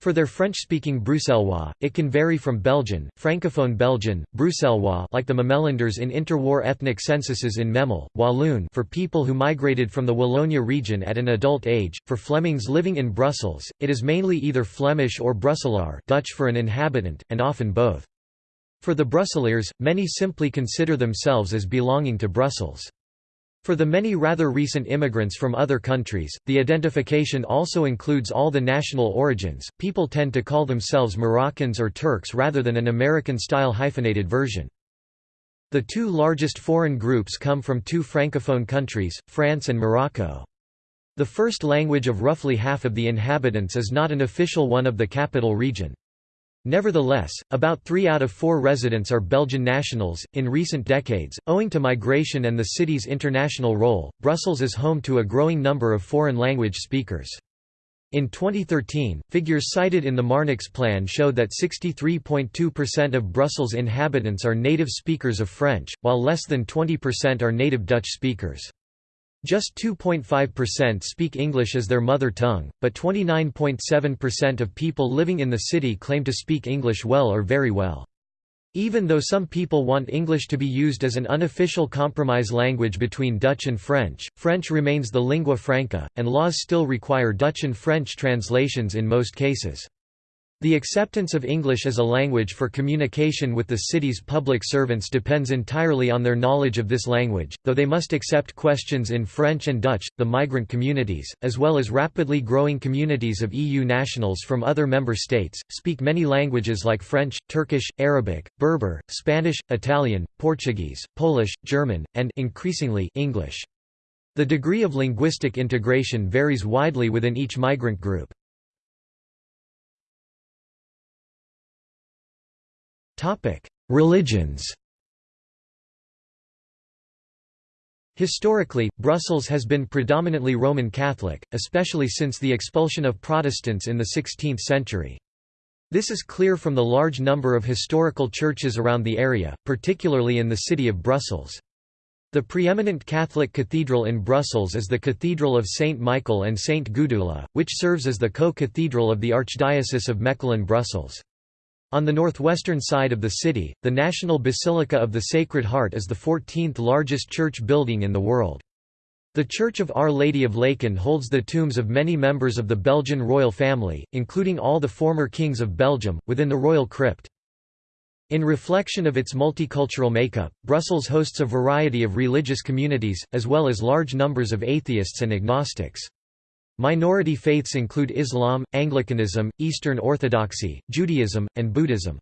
For their French-speaking Bruxellois, it can vary from Belgian, Francophone Belgian, Bruxellois like the Memellanders in interwar ethnic censuses in Memel, Walloon for people who migrated from the Wallonia region at an adult age, for Flemings living in Brussels, it is mainly either Flemish or Brusselaar Dutch for an inhabitant, and often both. For the Brusseliers, many simply consider themselves as belonging to Brussels. For the many rather recent immigrants from other countries, the identification also includes all the national origins. People tend to call themselves Moroccans or Turks rather than an American-style hyphenated version. The two largest foreign groups come from two francophone countries, France and Morocco. The first language of roughly half of the inhabitants is not an official one of the capital region. Nevertheless, about three out of four residents are Belgian nationals. In recent decades, owing to migration and the city's international role, Brussels is home to a growing number of foreign language speakers. In 2013, figures cited in the Marnix plan showed that 63.2% of Brussels inhabitants are native speakers of French, while less than 20% are native Dutch speakers. Just 2.5% speak English as their mother tongue, but 29.7% of people living in the city claim to speak English well or very well. Even though some people want English to be used as an unofficial compromise language between Dutch and French, French remains the lingua franca, and laws still require Dutch and French translations in most cases. The acceptance of English as a language for communication with the city's public servants depends entirely on their knowledge of this language, though they must accept questions in French and Dutch. The migrant communities, as well as rapidly growing communities of EU nationals from other member states, speak many languages like French, Turkish, Arabic, Berber, Spanish, Italian, Portuguese, Polish, German, and increasingly English. The degree of linguistic integration varies widely within each migrant group. Religions Historically, Brussels has been predominantly Roman Catholic, especially since the expulsion of Protestants in the 16th century. This is clear from the large number of historical churches around the area, particularly in the city of Brussels. The preeminent Catholic cathedral in Brussels is the Cathedral of St. Michael and St. Gudula, which serves as the co-cathedral of the Archdiocese of Mechelen-Brussels. On the northwestern side of the city, the National Basilica of the Sacred Heart is the 14th largest church building in the world. The Church of Our Lady of Laeken holds the tombs of many members of the Belgian royal family, including all the former kings of Belgium, within the royal crypt. In reflection of its multicultural makeup, Brussels hosts a variety of religious communities, as well as large numbers of atheists and agnostics. Minority faiths include Islam, Anglicanism, Eastern Orthodoxy, Judaism, and Buddhism.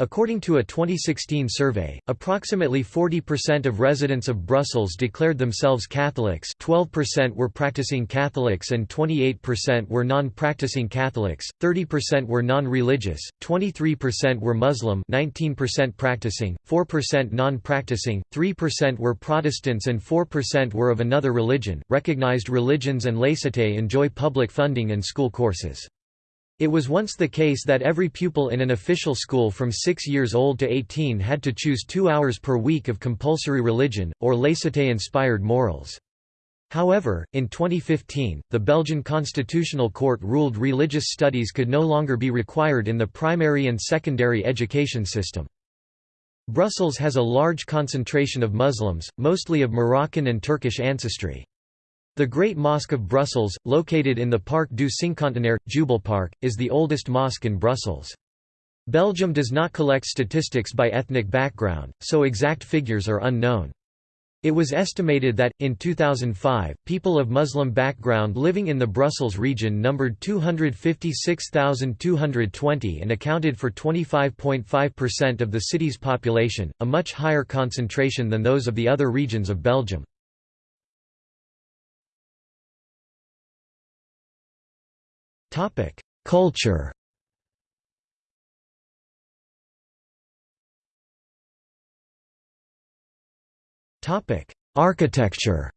According to a 2016 survey, approximately 40% of residents of Brussels declared themselves Catholics 12% were practicing Catholics and 28% were non-practicing Catholics, 30% were non-religious, 23% were Muslim 19% practicing, 4% non-practicing, 3% were Protestants and 4% were of another religion. Recognized religions and laicite enjoy public funding and school courses. It was once the case that every pupil in an official school from 6 years old to 18 had to choose two hours per week of compulsory religion, or laicite-inspired morals. However, in 2015, the Belgian Constitutional Court ruled religious studies could no longer be required in the primary and secondary education system. Brussels has a large concentration of Muslims, mostly of Moroccan and Turkish ancestry. The Great Mosque of Brussels, located in the Parc du Cinquantenaire, Jubel Park, is the oldest mosque in Brussels. Belgium does not collect statistics by ethnic background, so exact figures are unknown. It was estimated that, in 2005, people of Muslim background living in the Brussels region numbered 256,220 and accounted for 25.5% of the city's population, a much higher concentration than those of the other regions of Belgium. Topic: Culture. Topic: Architecture.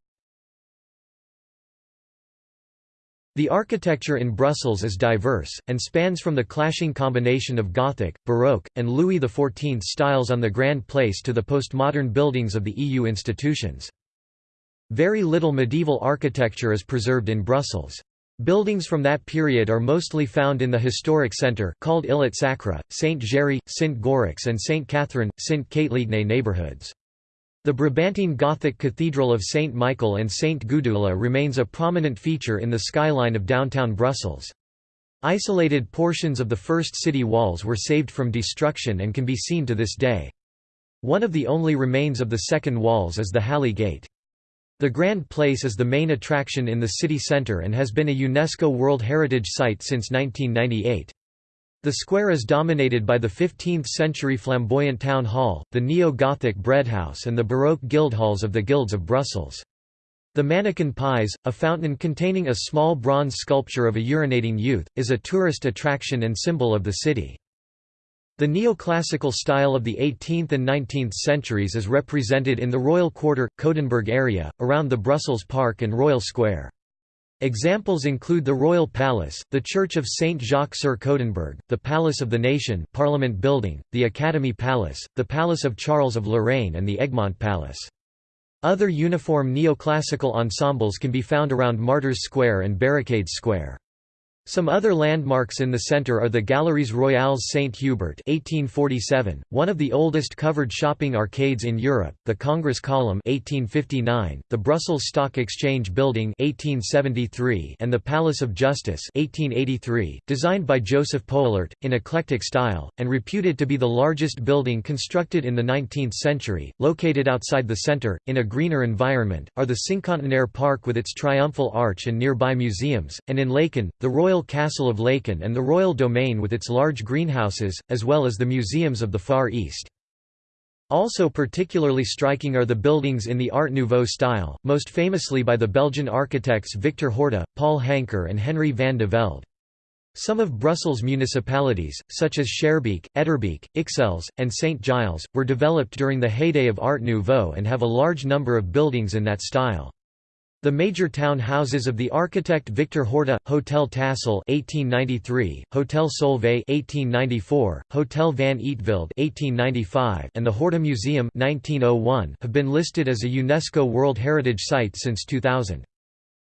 The architecture in Brussels is diverse, and spans from the clashing combination of Gothic, Baroque, and Louis XIV styles on the Grand Place to the postmodern buildings of the EU institutions. Very little medieval architecture is preserved in Brussels. Buildings from that period are mostly found in the historic centre called Îlot Sacré, St. Géry, St. Goriks and St. Catherine, St. Katelijne neighbourhoods. The Brabantine Gothic Cathedral of St. Michael and St. Gudula remains a prominent feature in the skyline of downtown Brussels. Isolated portions of the first city walls were saved from destruction and can be seen to this day. One of the only remains of the second walls is the Halle Gate. The Grand Place is the main attraction in the city centre and has been a UNESCO World Heritage Site since 1998. The square is dominated by the 15th-century flamboyant town hall, the neo-Gothic breadhouse and the Baroque guildhalls of the Guilds of Brussels. The Manneken Pis, a fountain containing a small bronze sculpture of a urinating youth, is a tourist attraction and symbol of the city. The neoclassical style of the 18th and 19th centuries is represented in the Royal Quarter, Coudenberg area, around the Brussels Park and Royal Square. Examples include the Royal Palace, the Church of Saint Jacques sur Coudenberg, the Palace of the Nation Parliament Building, the Academy Palace, the Palace of Charles of Lorraine and the Egmont Palace. Other uniform neoclassical ensembles can be found around Martyrs Square and Barricades Square. Some other landmarks in the centre are the Galeries Royales Saint-Hubert (1847), one of the oldest covered shopping arcades in Europe; the Congress Column (1859), the Brussels Stock Exchange Building (1873), and the Palace of Justice (1883), designed by Joseph Poelaert in eclectic style and reputed to be the largest building constructed in the 19th century. Located outside the centre, in a greener environment, are the Cinquantenaire Park with its triumphal arch and nearby museums, and in Laeken, the Royal Royal Castle of Laeken and the Royal Domain with its large greenhouses, as well as the museums of the Far East. Also particularly striking are the buildings in the Art Nouveau style, most famously by the Belgian architects Victor Horta, Paul Hankar and Henry van de Velde. Some of Brussels' municipalities, such as Schaerbeek, Etterbeek, Ixelles, and St. Gilles, were developed during the heyday of Art Nouveau and have a large number of buildings in that style. The major town houses of the architect Victor Horta, Hotel Tassel (1893), Hotel Solvay (1894), Hotel van Eetveld (1895), and the Horta Museum (1901) have been listed as a UNESCO World Heritage Site since 2000.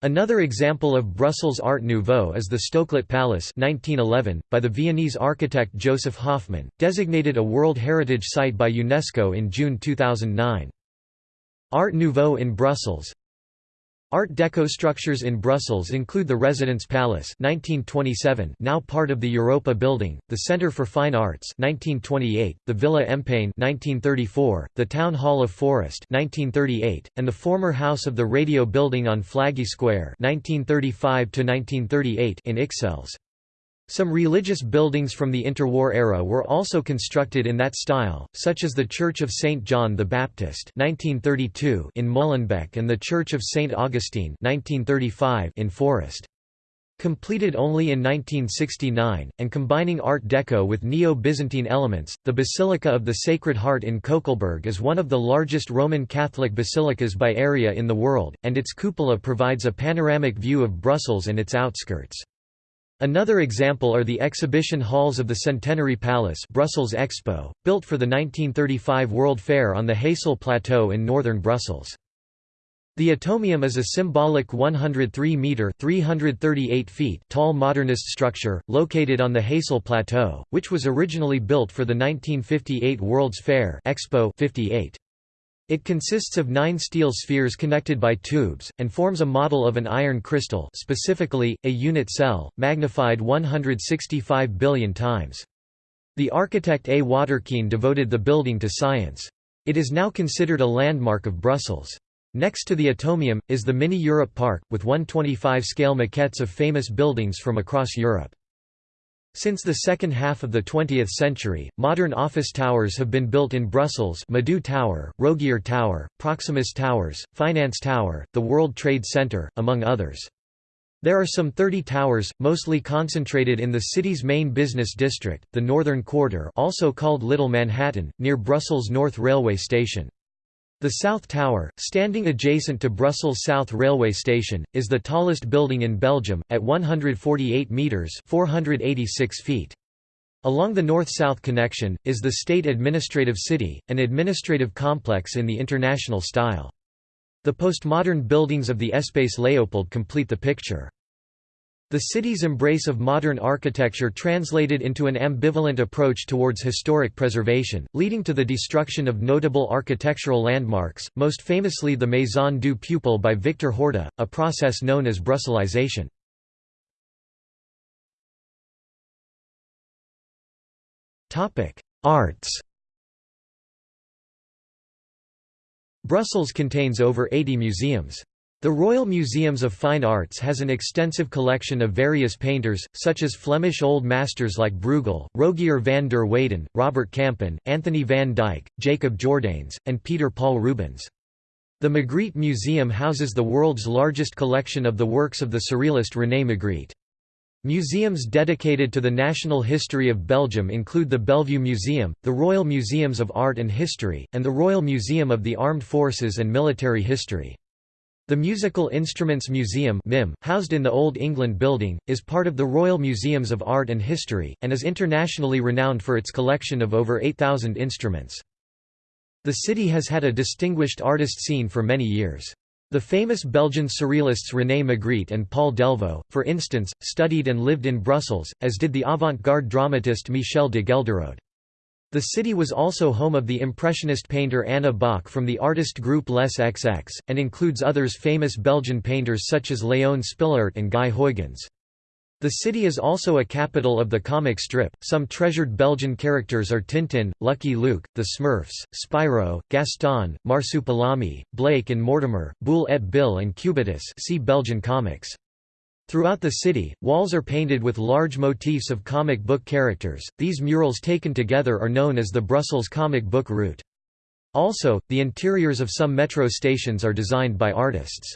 Another example of Brussels Art Nouveau is the Stoklet Palace 1911, by the Viennese architect Joseph Hoffmann, designated a World Heritage Site by UNESCO in June 2009. Art Nouveau in Brussels Art Deco structures in Brussels include the Residence Palace 1927, now part of the Europa Building, the Centre for Fine Arts 1928, the Villa Empain 1934, the Town Hall of Forest 1938, and the former House of the Radio Building on Flagey Square 1935 in Ixelles. Some religious buildings from the interwar era were also constructed in that style, such as the Church of St. John the Baptist 1932 in Molenbeek and the Church of St. Augustine 1935 in Forest. Completed only in 1969, and combining Art Deco with Neo-Byzantine elements, the Basilica of the Sacred Heart in Koekelberg is one of the largest Roman Catholic basilicas by area in the world, and its cupola provides a panoramic view of Brussels and its outskirts. Another example are the exhibition halls of the Centenary Palace Brussels Expo, built for the 1935 World Fair on the Heysel Plateau in northern Brussels. The Atomium is a symbolic 103-metre (338 feet) tall modernist structure, located on the Heysel Plateau, which was originally built for the 1958 World's Fair Expo 58. It consists of nine steel spheres connected by tubes, and forms a model of an iron crystal specifically, a unit cell, magnified 165 billion times. The architect A. Waterkeyn devoted the building to science. It is now considered a landmark of Brussels. Next to the Atomium, is the Mini Europe Park, with 125-scale maquettes of famous buildings from across Europe. Since the second half of the 20th century, modern office towers have been built in Brussels Madou Tower, Rogier Tower, Proximus Towers, Finance Tower, the World Trade Center, among others. There are some 30 towers, mostly concentrated in the city's main business district, the Northern Quarter also called Little Manhattan, near Brussels North Railway Station. The South Tower, standing adjacent to Brussels South Railway Station, is the tallest building in Belgium, at 148 metres 486 feet. Along the north-south connection, is the State Administrative City, an administrative complex in the international style. The postmodern buildings of the Espace Léopold complete the picture. The city's embrace of modern architecture translated into an ambivalent approach towards historic preservation, leading to the destruction of notable architectural landmarks, most famously the Maison du Peuple by Victor Horta, a process known as Brusselisation. Arts Brussels contains over 80 museums. The Royal Museums of Fine Arts has an extensive collection of various painters, such as Flemish Old Masters like Bruegel, Rogier van der Weyden, Robert Campin, Anthony van Dyck, Jacob Jordaens, and Peter Paul Rubens. The Magritte Museum houses the world's largest collection of the works of the Surrealist René Magritte. Museums dedicated to the national history of Belgium include the Bellevue Museum, the Royal Museums of Art and History, and the Royal Museum of the Armed Forces and Military History. The Musical Instruments Museum MIM, housed in the Old England Building, is part of the Royal Museums of Art and History, and is internationally renowned for its collection of over 8,000 instruments. The city has had a distinguished artist scene for many years. The famous Belgian surrealists René Magritte and Paul Delvaux, for instance, studied and lived in Brussels, as did the avant-garde dramatist Michel de Ghelderode. The city was also home of the Impressionist painter Anna Boch from the artist group Les XX, and includes others famous Belgian painters such as Léon Spilliaert and Guy Huygens. The city is also a capital of the comic strip. Some treasured Belgian characters are Tintin, Lucky Luke, the Smurfs, Spirou, Gaston, Marsupilami, Blake and Mortimer, Boule et Bill and Cubitus see Belgian comics. Throughout the city, walls are painted with large motifs of comic book characters. These murals taken together are known as the Brussels comic book route. Also, the interiors of some metro stations are designed by artists.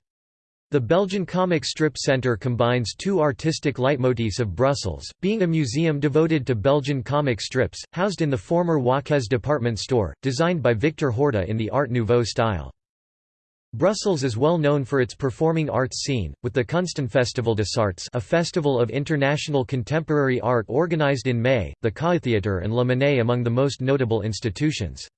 The Belgian Comic Strip Centre combines two artistic leitmotifs of Brussels, being a museum devoted to Belgian comic strips, housed in the former Waucquez department store, designed by Victor Horta in the Art Nouveau style. Brussels is well known for its performing arts scene, with the Kunstenfestival des Arts a festival of international contemporary art organized in May, the Kaaitheater and La Monnaie among the most notable institutions.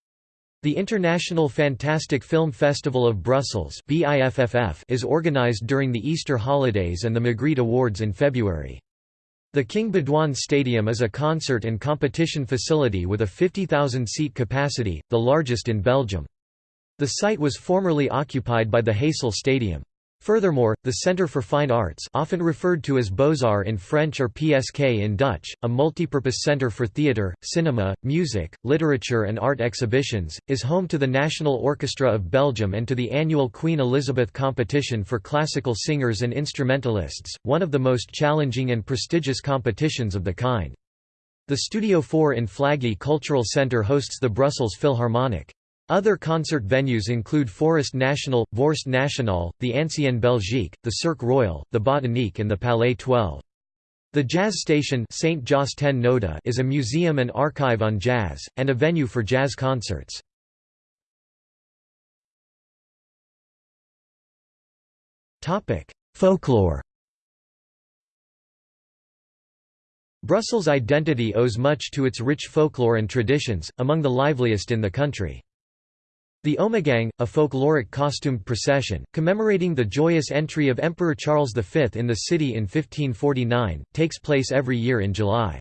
The International Fantastic Film Festival of Brussels is organized during the Easter holidays and the Magritte Awards in February. The King Baudouin Stadium is a concert and competition facility with a 50,000-seat capacity, the largest in Belgium. The site was formerly occupied by the Heysel Stadium. Furthermore, the Centre for Fine Arts often referred to as Beaux-Arts in French or PSK in Dutch, a multipurpose centre for theatre, cinema, music, literature and art exhibitions, is home to the National Orchestra of Belgium and to the annual Queen Elizabeth competition for classical singers and instrumentalists, one of the most challenging and prestigious competitions of the kind. The Studio 4 in Flagey Cultural Centre hosts the Brussels Philharmonic. Other concert venues include Forest National, Vorst National, the Ancienne Belgique, the Cirque Royal, the Botanique and the Palais 12. The Jazz Station Saint Noda is a museum and archive on jazz, and a venue for jazz concerts. Folklore Brussels' identity owes much to its rich folklore and traditions, among the liveliest in the country. The Ommegang, a folkloric costumed procession, commemorating the joyous entry of Emperor Charles V in the city in 1549, takes place every year in July.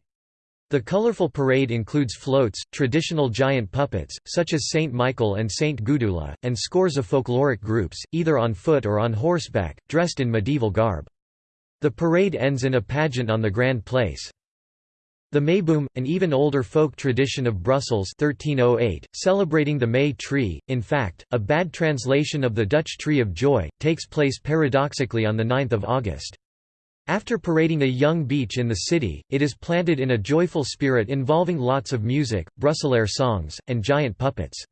The colorful parade includes floats, traditional giant puppets, such as Saint Michael and Saint Gudula, and scores of folkloric groups, either on foot or on horseback, dressed in medieval garb. The parade ends in a pageant on the Grand Place. The Meiboom, an even older folk tradition of Brussels 1308, celebrating the May tree, in fact, a bad translation of the Dutch Tree of Joy, takes place paradoxically on 9 August. After parading a young beech in the city, it is planted in a joyful spirit involving lots of music, Brusselaire songs, and giant puppets.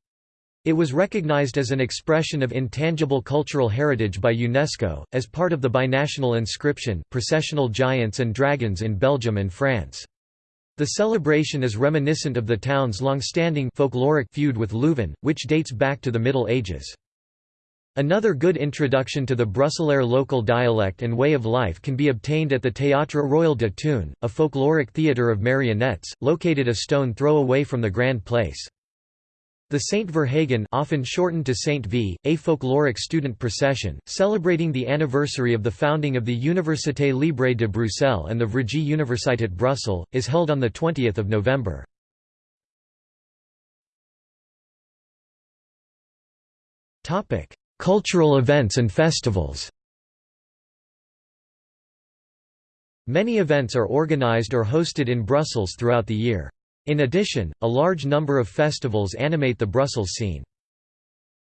It was recognized as an expression of intangible cultural heritage by UNESCO, as part of the binational inscription processional giants and dragons in Belgium and France. The celebration is reminiscent of the town's long-standing folkloric feud with Leuven, which dates back to the Middle Ages. Another good introduction to the Brusselaire local dialect and way of life can be obtained at the Théâtre Royal de Toone, a folkloric theatre of marionettes, located a stone throw away from the Grand Place. The Saint Verhaegen often shortened to Saint V, a folkloric student procession, celebrating the anniversary of the founding of the Université Libre de Bruxelles and the Vrije Universiteit Brussels, is held on 20 November. Cultural events and festivals Many events are organized or hosted in Brussels throughout the year. In addition, a large number of festivals animate the Brussels scene.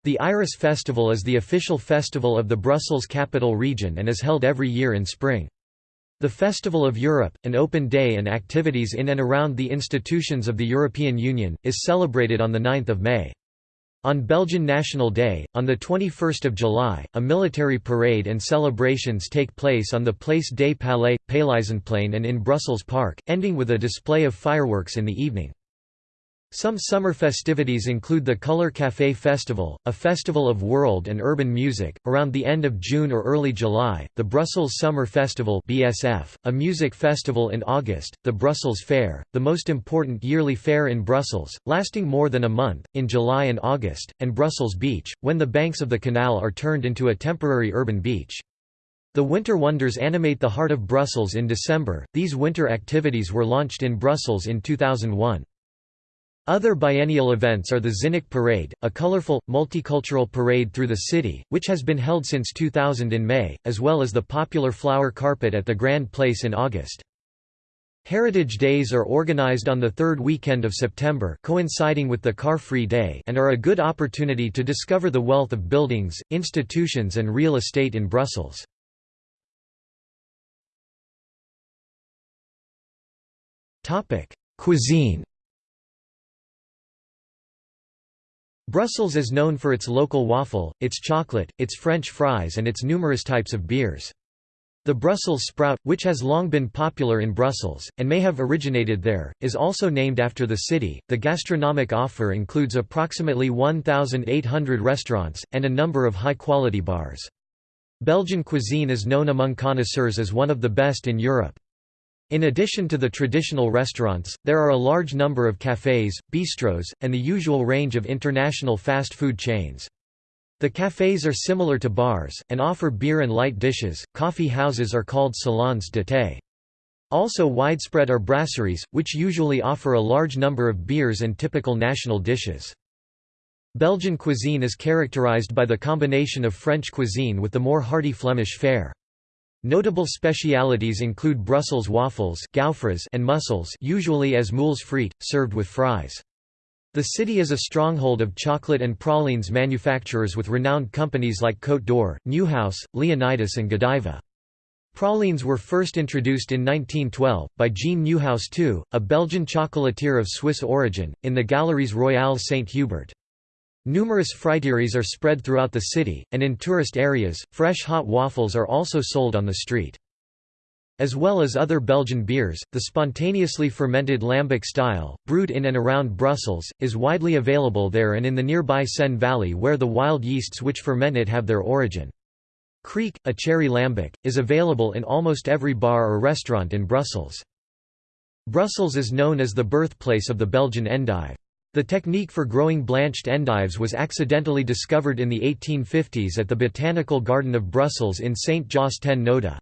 The Iris Festival is the official festival of the Brussels capital region and is held every year in spring. The Festival of Europe, an open day and activities in and around the institutions of the European Union, is celebrated on 9 May. On Belgian National Day, on 21 July, a military parade and celebrations take place on the Place des Palais, Paleizenplein and in Brussels Park, ending with a display of fireworks in the evening. Some summer festivities include the Couleur Café Festival, a festival of world and urban music, around the end of June or early July, the Brussels Summer Festival BSF, a music festival in August, the Brussels Fair, the most important yearly fair in Brussels, lasting more than a month, in July and August, and Brussels Beach, when the banks of the canal are turned into a temporary urban beach. The Winter Wonders animate the heart of Brussels in December. These winter activities were launched in Brussels in 2001. Other biennial events are the Zinneke Parade, a colorful, multicultural parade through the city, which has been held since 2000 in May, as well as the popular flower carpet at the Grand Place in August. Heritage Days are organized on the third weekend of September coinciding with the Car-Free Day and are a good opportunity to discover the wealth of buildings, institutions and real estate in Brussels. Cuisine Brussels is known for its local waffle, its chocolate, its French fries and its numerous types of beers. The Brussels sprout, which has long been popular in Brussels, and may have originated there, is also named after the city. The gastronomic offer includes approximately 1,800 restaurants, and a number of high quality bars. Belgian cuisine is known among connoisseurs as one of the best in Europe. In addition to the traditional restaurants, there are a large number of cafés, bistros, and the usual range of international fast food chains. The cafés are similar to bars, and offer beer and light dishes. Coffee houses are called salons de thé. Also widespread are brasseries, which usually offer a large number of beers and typical national dishes. Belgian cuisine is characterized by the combination of French cuisine with the more hearty Flemish fare. Notable specialities include Brussels waffles gaufres and mussels usually as moules frites, served with fries. The city is a stronghold of chocolate and pralines manufacturers with renowned companies like Côte d'Or, Neuhaus, Leonidas and Godiva. Pralines were first introduced in 1912, by Jean Neuhaus II, a Belgian chocolatier of Swiss origin, in the Galeries Royales Saint-Hubert. Numerous friteries are spread throughout the city, and in tourist areas, fresh hot waffles are also sold on the street. As well as other Belgian beers, the spontaneously fermented lambic style, brewed in and around Brussels, is widely available there and in the nearby Senne Valley where the wild yeasts which ferment it have their origin. Kriek, a cherry lambic, is available in almost every bar or restaurant in Brussels. Brussels is known as the birthplace of the Belgian endive. The technique for growing blanched endives was accidentally discovered in the 1850s at the Botanical Garden of Brussels in Saint-Josse-ten-Noode.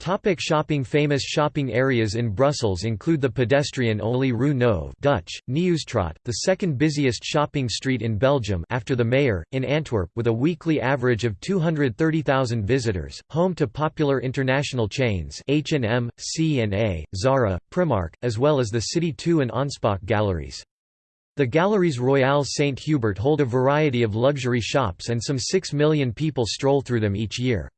Topic shopping Famous shopping areas in Brussels include the pedestrian-only Rue Neuve Dutch, Nieuwstraat, the second busiest shopping street in Belgium after the Meir, in Antwerp, with a weekly average of 230,000 visitors, home to popular international chains H&M, C&A, Zara, Primark, as well as the City 2 and Anspach galleries. The Galeries Royales Saint-Hubert hold a variety of luxury shops and some 6 million people stroll through them each year.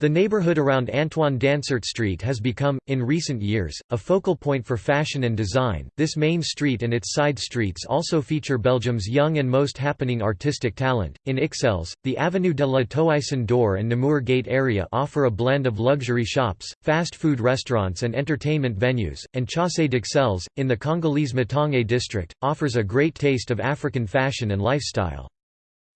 The neighborhood around Antoine Dansaert Street has become, in recent years, a focal point for fashion and design. This main street and its side streets also feature Belgium's young and most happening artistic talent. In Ixelles, the Avenue de la Toison d'Or and Namur Gate area offer a blend of luxury shops, fast food restaurants, and entertainment venues, and Chaussée d'Ixelles, in the Congolese Matonge district, offers a great taste of African fashion and lifestyle.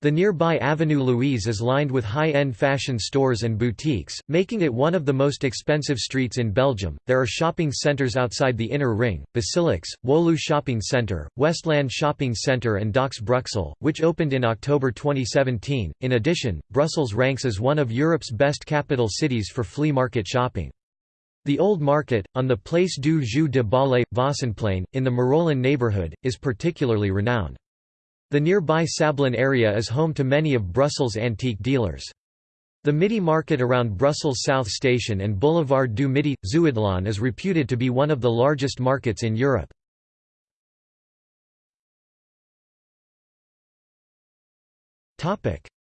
The nearby Avenue Louise is lined with high-end fashion stores and boutiques, making it one of the most expensive streets in Belgium. There are shopping centers outside the inner ring: Basilix, Woluwe Shopping Center, Westland Shopping Center, and Docks Bruxelles, which opened in October 2017. In addition, Brussels ranks as one of Europe's best capital cities for flea market shopping. The Old Market, on the Place du Jeu de Ballet, Vossenplein, in the Marollen neighborhood, is particularly renowned. The nearby Sablon area is home to many of Brussels' antique dealers. The Midi market around Brussels South Station and Boulevard du Midi, Zuidlaan is reputed to be one of the largest markets in Europe.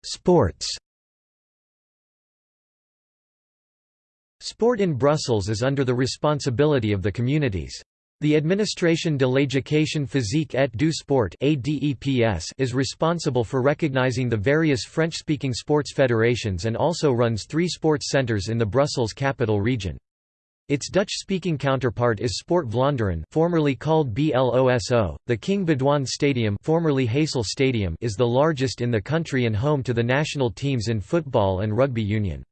Sports Sport in Brussels is under the responsibility of the communities. The Administration de l'Éducation physique et du sport is responsible for recognizing the various French-speaking sports federations and also runs three sports centers in the Brussels capital region. Its Dutch-speaking counterpart is Sport Vlaanderen formerly called BLOSO. The King Baudouin Stadium, formerly Heysel Stadium is the largest in the country and home to the national teams in football and rugby union.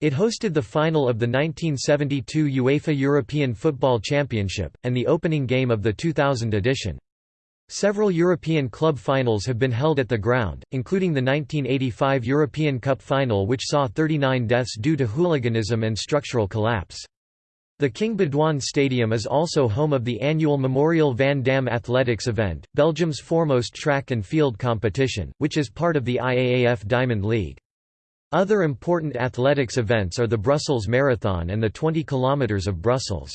It hosted the final of the 1972 UEFA European Football Championship, and the opening game of the 2000 edition. Several European club finals have been held at the ground, including the 1985 European Cup final which saw 39 deaths due to hooliganism and structural collapse. The King Baudouin Stadium is also home of the annual Memorial Van Damme Athletics event, Belgium's foremost track and field competition, which is part of the IAAF Diamond League. Other important athletics events are the Brussels Marathon and the 20 km of Brussels.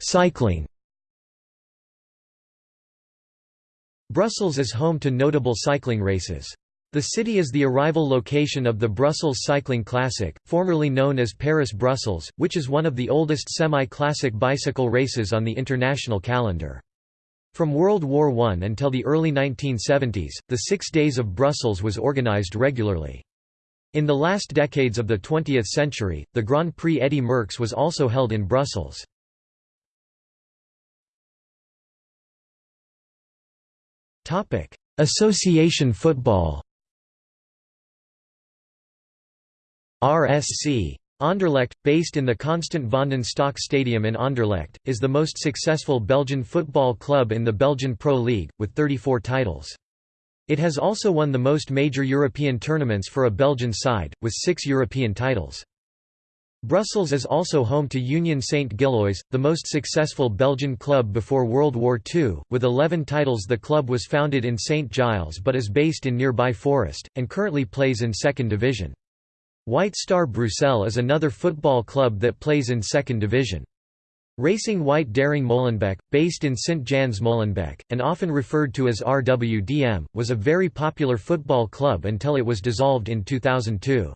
Cycling Brussels is home to notable cycling races. The city is the arrival location of the Brussels Cycling Classic, formerly known as Paris-Brussels, which is one of the oldest semi-classic bicycle races on the international calendar. From World War I until the early 1970s, the Six Days of Brussels was organized regularly. In the last decades of the 20th century, the Grand Prix Eddy Merckx was also held in Brussels. Association football RSC Anderlecht, based in the Constant Vanden Stock Stadium in Anderlecht, is the most successful Belgian football club in the Belgian Pro League, with 34 titles. It has also won the most major European tournaments for a Belgian side, with six European titles. Brussels is also home to Union Saint-Gilloise, the most successful Belgian club before World War II. With 11 titles the club was founded in St. Gilles but is based in nearby Forest, and currently plays in second division. White Star Bruxelles is another football club that plays in second division. Racing White Daring Molenbeek, based in St. Jans Molenbeek, and often referred to as RWDM, was a very popular football club until it was dissolved in 2002.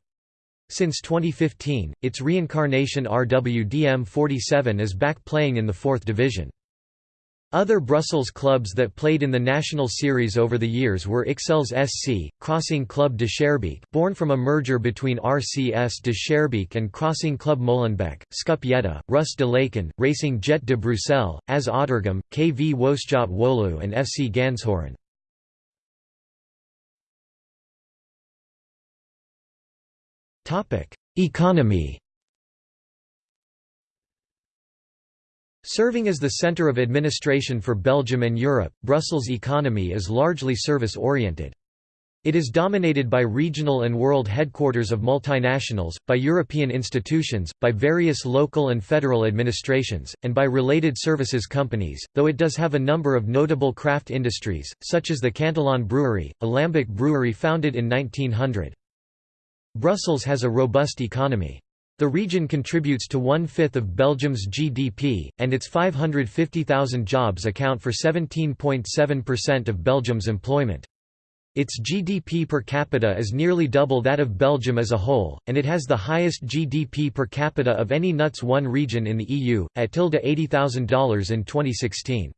Since 2015, its reincarnation RWDM 47 is back playing in the fourth division. Other Brussels clubs that played in the national series over the years were Ixelles SC, Crossing Club de Schaerbeek born from a merger between RCS de Schaerbeek and Crossing Club Molenbeek, Scup Rus de Laken, Racing Jet de Bruxelles, AS Auderghem, KV Woestjot Woluwe and FC Ganshoren. Economy Serving as the centre of administration for Belgium and Europe, Brussels' economy is largely service-oriented. It is dominated by regional and world headquarters of multinationals, by European institutions, by various local and federal administrations, and by related services companies, though it does have a number of notable craft industries, such as the Cantillon Brewery, a lambic brewery founded in 1900. Brussels has a robust economy. The region contributes to one-fifth of Belgium's GDP, and its 550,000 jobs account for 17.7% of Belgium's employment. Its GDP per capita is nearly double that of Belgium as a whole, and it has the highest GDP per capita of any NUTS 1 region in the EU, at $80,000 in 2016.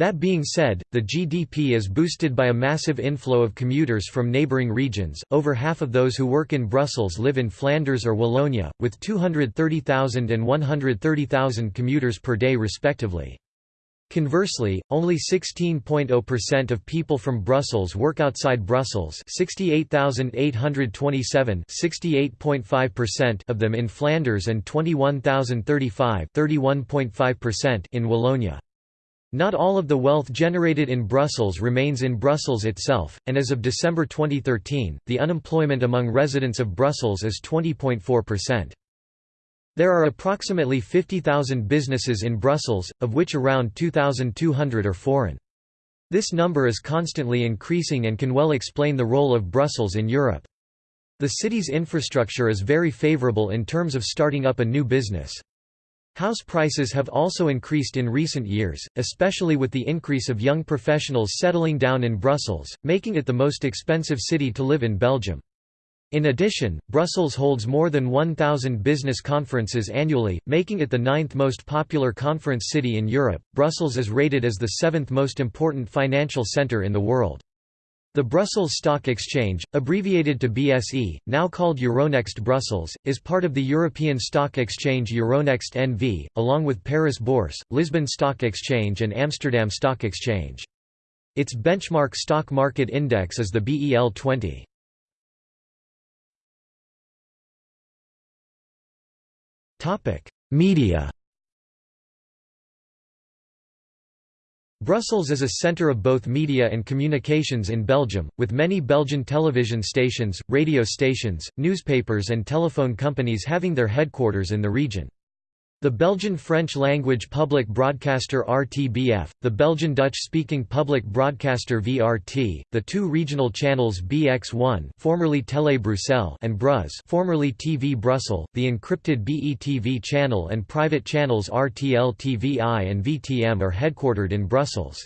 That being said, the GDP is boosted by a massive inflow of commuters from neighbouring regions. Over half of those who work in Brussels live in Flanders or Wallonia, with 230,000 and 130,000 commuters per day respectively. Conversely, only 16.0% of people from Brussels work outside Brussels 68,827 68.5% of them in Flanders and 21,035 in Wallonia. Not all of the wealth generated in Brussels remains in Brussels itself, and as of December 2013, the unemployment among residents of Brussels is 20.4%. There are approximately 50,000 businesses in Brussels, of which around 2,200 are foreign. This number is constantly increasing and can well explain the role of Brussels in Europe. The city's infrastructure is very favorable in terms of starting up a new business. House prices have also increased in recent years, especially with the increase of young professionals settling down in Brussels, making it the most expensive city to live in Belgium. In addition, Brussels holds more than 1,000 business conferences annually, making it the ninth most popular conference city in Europe. Brussels is rated as the seventh most important financial center in the world. The Brussels Stock Exchange, abbreviated to BSE, now called Euronext Brussels, is part of the European Stock Exchange Euronext NV, along with Paris Bourse, Lisbon Stock Exchange and Amsterdam Stock Exchange. Its benchmark stock market index is the BEL 20. Media Brussels is a centre of both media and communications in Belgium, with many Belgian television stations, radio stations, newspapers and telephone companies having their headquarters in the region. The Belgian French-language public broadcaster RTBF, the Belgian Dutch-speaking public broadcaster VRT, the two regional channels BX1 formerly Télé Bruxelles and BRUZZ formerly TV Brussels, the encrypted BETV channel and private channels RTL TVI and VTM are headquartered in Brussels.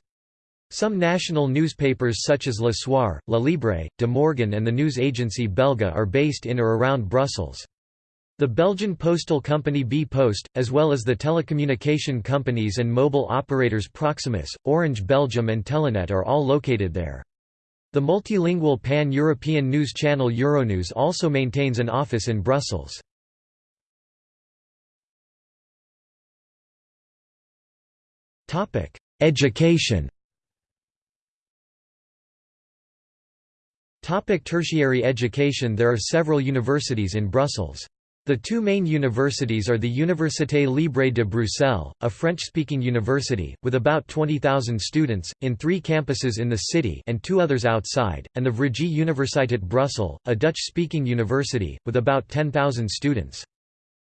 Some national newspapers such as Le Soir, La Libre, De Morgen and the news agency Belga are based in or around Brussels. The Belgian postal company B-Post, as well as the telecommunication companies and mobile operators Proximus, Orange Belgium and Telenet are all located there. The multilingual pan-European news channel Euronews also maintains an office in Brussels. Education Topic Tertiary education There are several universities in Brussels. The two main universities are the Université Libre de Bruxelles, a French-speaking university, with about 20,000 students, in three campuses in the city and two others outside, and the Vrije Universiteit Brussels, a Dutch-speaking university, with about 10,000 students.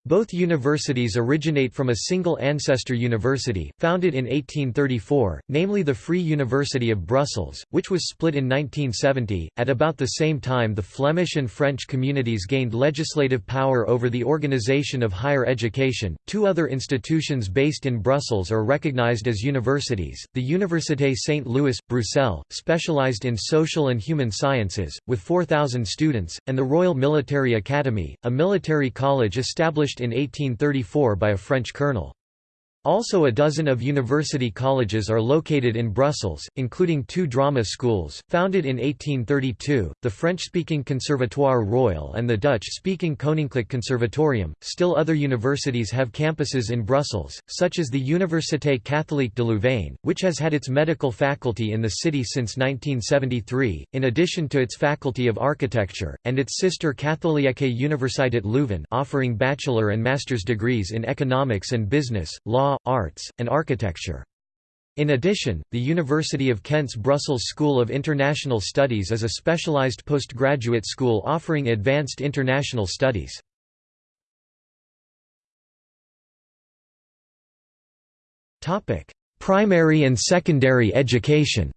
Both universities originate from a single ancestor university, founded in 1834, namely the Free University of Brussels, which was split in 1970. At about the same time, the Flemish and French communities gained legislative power over the organization of higher education. Two other institutions based in Brussels are recognized as universities the Université Saint Louis, Bruxelles, specialized in social and human sciences, with 4,000 students, and the Royal Military Academy, a military college established in 1834 by a French colonel. Also a dozen of university colleges are located in Brussels, including two drama schools, founded in 1832, the French-speaking Conservatoire Royal and the Dutch-speaking Koninklijk Conservatorium. Still other universities have campuses in Brussels, such as the Université Catholique de Louvain, which has had its medical faculty in the city since 1973, in addition to its faculty of architecture, and its sister Katholieke Universiteit Leuven offering bachelor and master's degrees in economics and business, law, arts, and architecture. In addition, the University of Kent's Brussels School of International Studies is a specialized postgraduate school offering advanced international studies. Primary and secondary education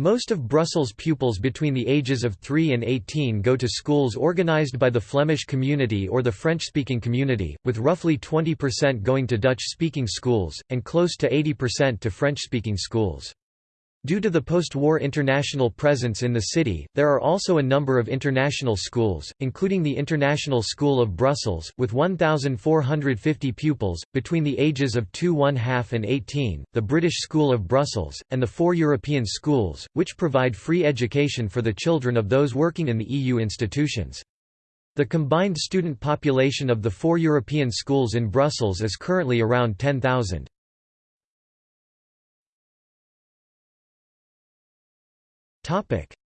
Most of Brussels pupils between the ages of 3 and 18 go to schools organized by the Flemish community or the French-speaking community, with roughly 20% going to Dutch-speaking schools, and close to 80% to French-speaking schools. Due to the post-war international presence in the city, there are also a number of international schools, including the International School of Brussels, with 1,450 pupils, between the ages of 2 1/2 and 18, the British School of Brussels, and the four European schools, which provide free education for the children of those working in the EU institutions. The combined student population of the four European schools in Brussels is currently around 10,000.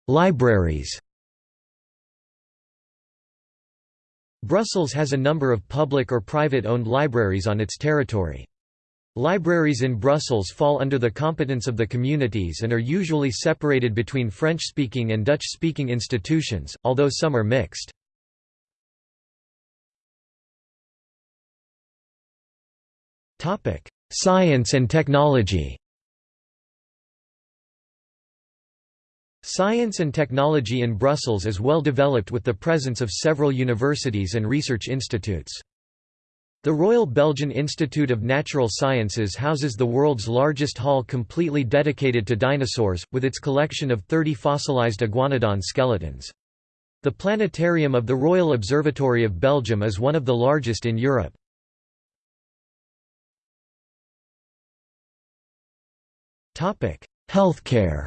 Libraries Brussels has a number of public or private-owned libraries on its territory. Libraries in Brussels fall under the competence of the communities and are usually separated between French-speaking and Dutch-speaking institutions, although some are mixed. Science and technology Science and technology in Brussels is well developed with the presence of several universities and research institutes. The Royal Belgian Institute of Natural Sciences houses the world's largest hall completely dedicated to dinosaurs, with its collection of 30 fossilized iguanodon skeletons. The planetarium of the Royal Observatory of Belgium is one of the largest in Europe. Healthcare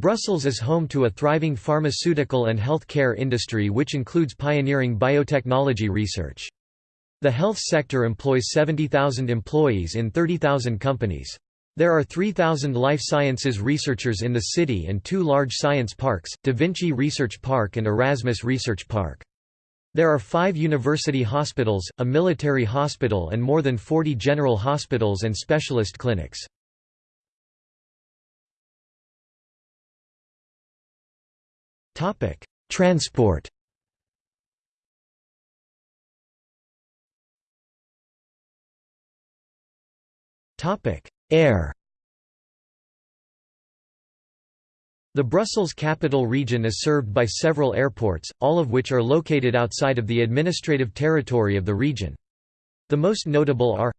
Brussels is home to a thriving pharmaceutical and health care industry which includes pioneering biotechnology research. The health sector employs 70,000 employees in 30,000 companies. There are 3,000 life sciences researchers in the city and two large science parks, Da Vinci Research Park and Erasmus Research Park. There are five university hospitals, a military hospital and more than 40 general hospitals and specialist clinics. Transport Topic: Air The Brussels capital region is served by several airports, all of which are located outside of the administrative territory of the region. The most notable are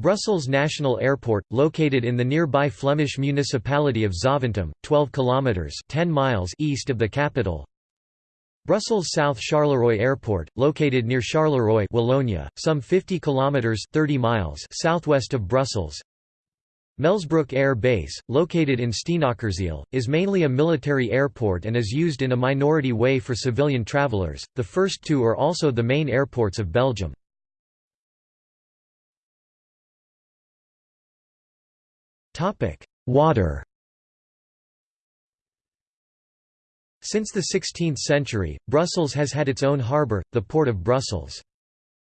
Brussels National Airport, located in the nearby Flemish municipality of Zaventem, 12 kilometers (10 miles) east of the capital. Brussels South Charleroi Airport, located near Charleroi, Wallonia, some 50 kilometers (30 miles) southwest of Brussels. Melsbroek Air Base, located in Steenokkerzeel, is mainly a military airport and is used in a minority way for civilian travelers. The first two are also the main airports of Belgium. Water Since the 16th century, Brussels has had its own harbour, the Port of Brussels.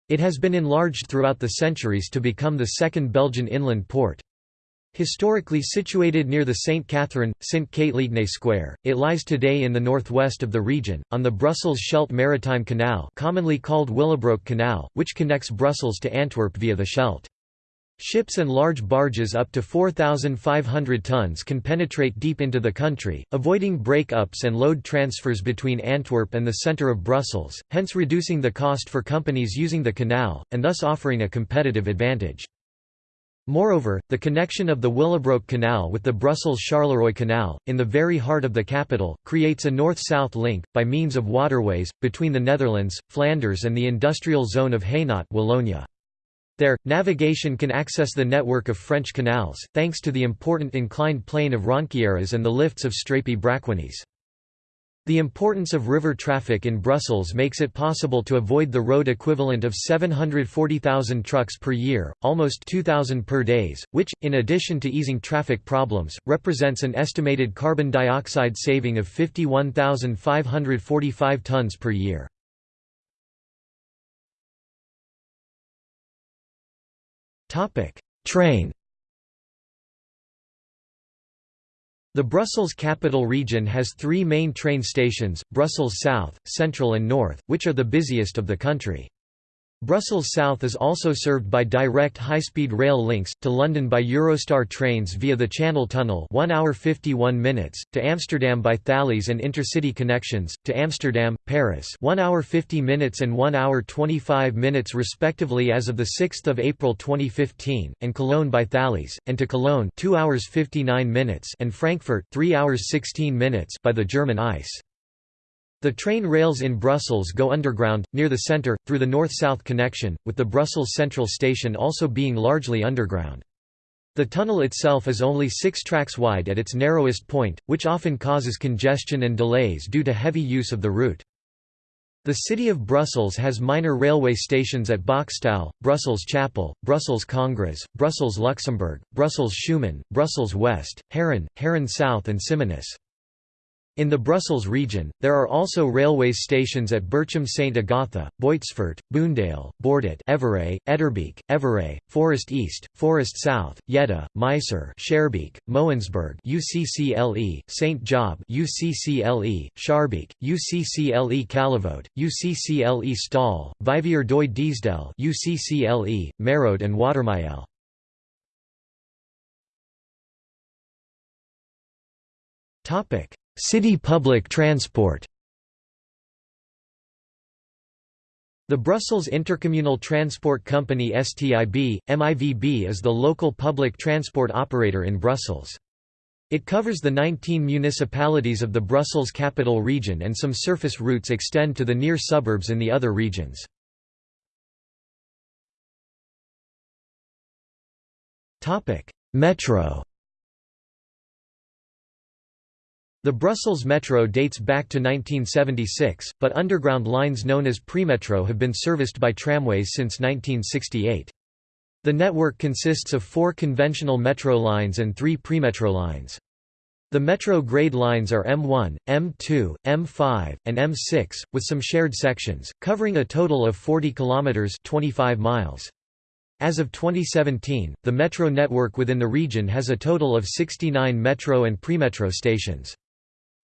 It has been enlarged throughout the centuries to become the second Belgian inland port. Historically situated near the St. Catherine, St. Katelijne Square, it lies today in the northwest of the region, on the Brussels-Scheldt Maritime Canal commonly called Willebroek Canal, which connects Brussels to Antwerp via the Scheldt. Ships and large barges up to 4,500 tons can penetrate deep into the country, avoiding break-ups and load transfers between Antwerp and the centre of Brussels, hence reducing the cost for companies using the canal, and thus offering a competitive advantage. Moreover, the connection of the Willebroek Canal with the Brussels-Charleroi Canal, in the very heart of the capital, creates a north-south link, by means of waterways, between the Netherlands, Flanders and the industrial zone of Hainaut Wallonia. There, navigation can access the network of French canals, thanks to the important inclined plane of Ronquieres and the lifts of Strépy-Bracquegnies. The importance of river traffic in Brussels makes it possible to avoid the road equivalent of 740,000 trucks per year, almost 2,000 per days, which, in addition to easing traffic problems, represents an estimated carbon dioxide saving of 51,545 tons per year. Train The Brussels Capital Region has three main train stations, Brussels South, Central and North, which are the busiest of the country. Brussels South is also served by direct high-speed rail links, to London by Eurostar trains via the Channel Tunnel 1 hour 51 minutes, to Amsterdam by Thalys and intercity connections, to Amsterdam, Paris 1 hour 50 minutes and 1 hour 25 minutes respectively as of 6 April 2015, and Cologne by Thalys, and to Cologne 2 hours 59 minutes and Frankfurt 3 hours 16 minutes by the German ICE. The train rails in Brussels go underground, near the centre, through the north-south connection, with the Brussels Central Station also being largely underground. The tunnel itself is only six tracks wide at its narrowest point, which often causes congestion and delays due to heavy use of the route. The city of Brussels has minor railway stations at Bockstael, Brussels Chapel, Brussels Congress, Brussels Luxembourg, Brussels Schuman, Brussels West, Haren, Haren South and Simonis. In the Brussels region, there are also railway stations at Berchem St Agatha, Boitsfort, Boondael, Bordet Evere, Etterbeek, Evere, Forest East, Forest South, Jette, Meiser Schaerbeek, Moensberg UCCLE, St Job UCCLE, Schaerbeek, UCCLE Calevoet, UCCLE Staal, Vivier d'Oie Diesdelle UCCLE, Merode and Watermael. City public transport The Brussels Intercommunal Transport Company STIB, MIVB is the local public transport operator in Brussels. It covers the 19 municipalities of the Brussels capital region and some surface routes extend to the near suburbs in the other regions. Metro The Brussels Metro dates back to 1976, but underground lines known as Premetro have been serviced by tramways since 1968. The network consists of four conventional metro lines and three premetro lines. The metro grade lines are M1, M2, M5, and M6, with some shared sections, covering a total of 40 kilometers (25 miles). As of 2017, the metro network within the region has a total of 69 metro and premetro stations.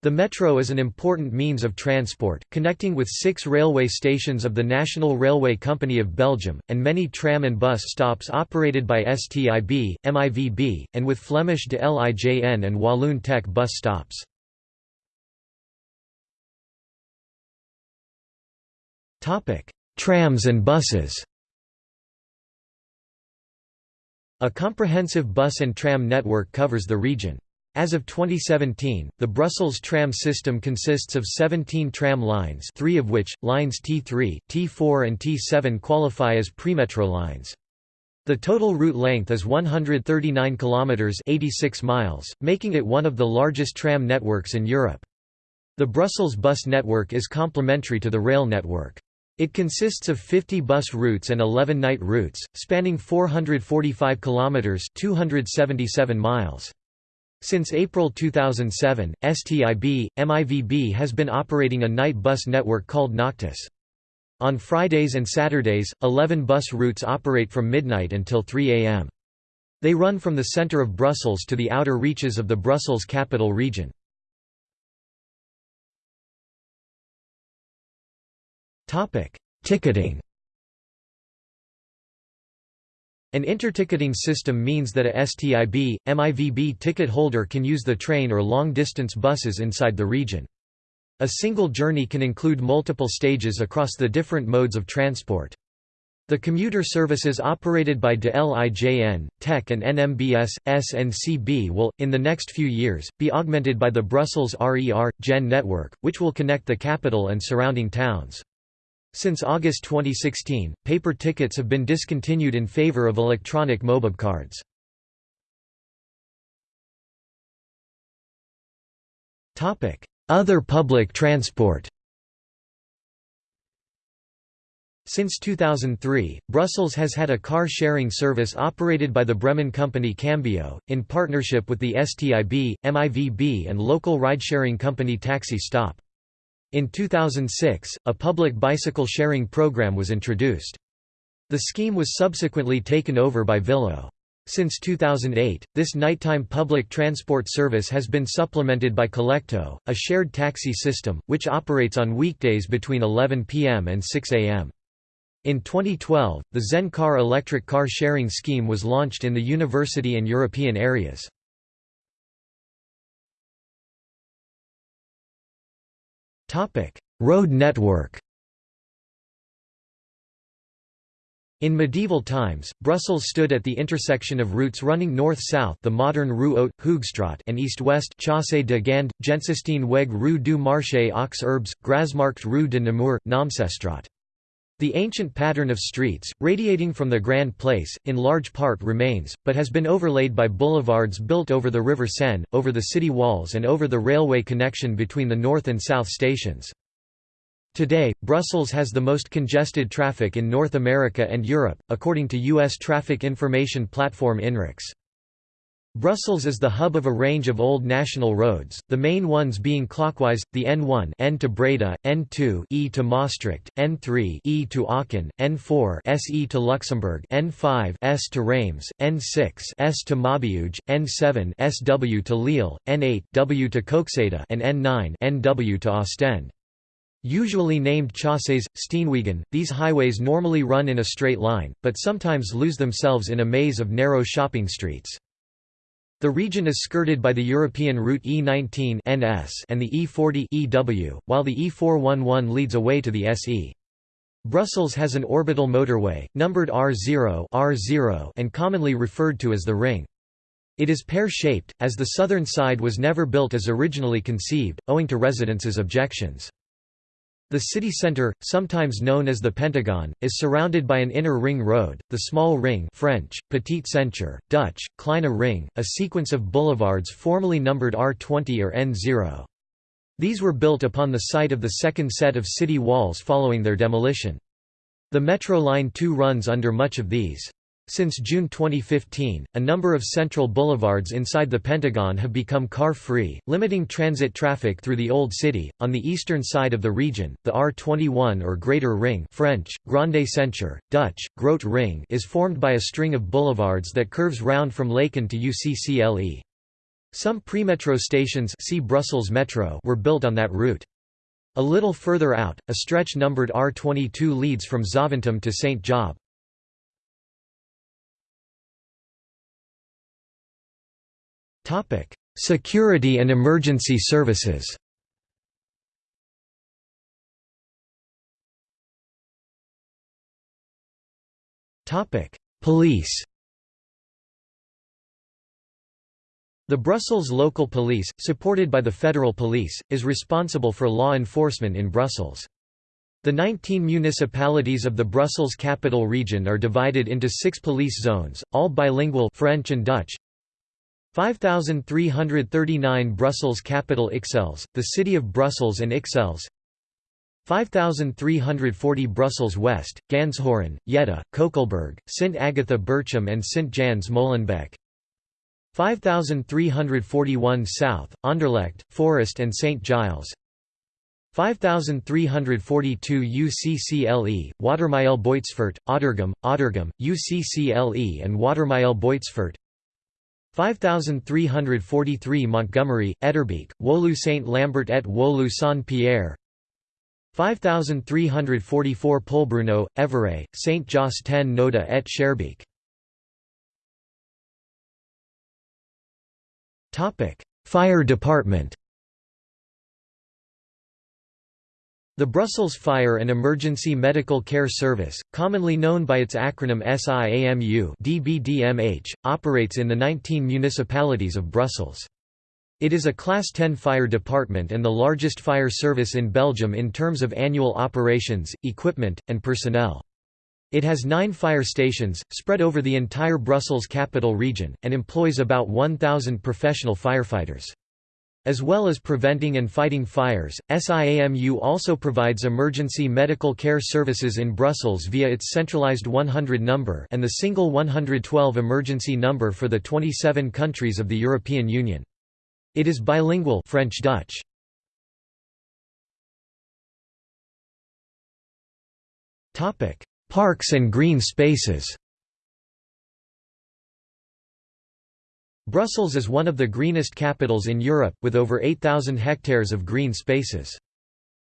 The metro is an important means of transport, connecting with six railway stations of the National Railway Company of Belgium, and many tram and bus stops operated by STIB, MIVB, and with Flemish de Lijn and Walloon TEC bus stops. Trams and buses A comprehensive bus and tram network covers the region. As of 2017, the Brussels tram system consists of 17 tram lines three of which, lines T3, T4 and T7 qualify as premetro lines. The total route length is 139 kilometers 86 miles, making it one of the largest tram networks in Europe. The Brussels bus network is complementary to the rail network. It consists of 50 bus routes and 11 night routes, spanning 445 kilometers 277 miles. Since April 2007, STIB, MIVB has been operating a night bus network called Noctis. On Fridays and Saturdays, 11 bus routes operate from midnight until 3 am. They run from the centre of Brussels to the outer reaches of the Brussels capital region. Ticketing An interticketing system means that a STIB, MIVB ticket holder can use the train or long-distance buses inside the region. A single journey can include multiple stages across the different modes of transport. The commuter services operated by De Lijn, TEC and NMBS, SNCB will, in the next few years, be augmented by the Brussels RER, GEN network, which will connect the capital and surrounding towns. Since August 2016, paper tickets have been discontinued in favor of electronic mobile cards. Other public transport Since 2003, Brussels has had a car-sharing service operated by the Bremen company Cambio, in partnership with the STIB, MIVB and local ride-sharing company Taxi Stop. In 2006, a public bicycle sharing program was introduced. The scheme was subsequently taken over by Villo. Since 2008, this nighttime public transport service has been supplemented by Collecto, a shared taxi system, which operates on weekdays between 11 p.m. and 6 a.m. In 2012, the Zen Car electric car sharing scheme was launched in the university and European areas. Topic: Road network. In medieval times, Brussels stood at the intersection of routes running north-south the modern Rue Haute, Hoogstraat and east-west Chaussée de Gand, Gentsesteenweg Rue du Marché aux Herbes, Grasmarkt Rue de Namur, Naamsestraat. The ancient pattern of streets, radiating from the Grand Place, in large part remains, but has been overlaid by boulevards built over the River Senne, over the city walls and over the railway connection between the north and south stations. Today, Brussels has the most congested traffic in North America and Europe, according to U.S. traffic information platform INRIX. Brussels is the hub of a range of old national roads, the main ones being clockwise, the N1 N to Breda, N2 E to Maastricht, N3 E to Aachen, N4 SE to Luxembourg, N5 S to Reims, N6 S to Maubeuge, N7 SW to Lille, N8 W to Koksijde and N9 NW to Ostend. Usually named Chaussées, Steenwegen, these highways normally run in a straight line, but sometimes lose themselves in a maze of narrow shopping streets. The region is skirted by the European route E19 NS and the E40 EW, while the E411 leads away to the SE. Brussels has an orbital motorway, numbered R0, R0 and commonly referred to as the Ring. It is pear-shaped, as the southern side was never built as originally conceived, owing to residents' objections. The city center, sometimes known as the Pentagon, is surrounded by an inner ring road, the Small Ring French, Petite Ceinture, Dutch, Kleine Ring, a sequence of boulevards formerly numbered R20 or N0. These were built upon the site of the second set of city walls following their demolition. The Metro Line 2 runs under much of these. Since June 2015, a number of central boulevards inside the Pentagon have become car-free, limiting transit traffic through the Old City. On the eastern side of the region, the R21 or Greater Ring (French: Grande Ceinture, Dutch: Groot Ring) is formed by a string of boulevards that curves round from Laeken to UCCLE. Some premetro stations see Brussels Metro were built on that route. A little further out, a stretch numbered R22 leads from Zaventem to St. Job. Security and emergency services. Police. The Brussels Local Police, supported by the Federal Police, is responsible for law enforcement in Brussels. The 19 municipalities of the Brussels Capital Region are divided into six police zones, all bilingual French and Dutch, 5339 Brussels Capital Ixelles, the City of Brussels and Ixelles. 5340 Brussels West, Ganshoren, Jette, Koekelberg, Sint Agatha Berchem and St Jans Molenbeek. 5341 South, Anderlecht, Forest and St Giles. 5342 UCCLE, Watermael Boitsfort, Auderghem, Auderghem, UCCLE and Watermael Boitsfort 5343 Montgomery, Etterbeek, Woluwe Saint Lambert et Woluwe Saint Pierre. 5344 Polbruno, Evere, Saint Josse ten Noode et Schaerbeek Fire department The Brussels Fire and Emergency Medical Care Service, commonly known by its acronym SIAMU DBDMH, operates in the 19 municipalities of Brussels. It is a Class 10 fire department and the largest fire service in Belgium in terms of annual operations, equipment, and personnel. It has nine fire stations, spread over the entire Brussels capital region, and employs about 1,000 professional firefighters. As well as preventing and fighting fires, SIAMU also provides emergency medical care services in Brussels via its centralized 100 number and the single 112 emergency number for the 27 countries of the European Union. It is bilingual French-Dutch. Parks and green spaces Brussels is one of the greenest capitals in Europe, with over 8,000 hectares of green spaces.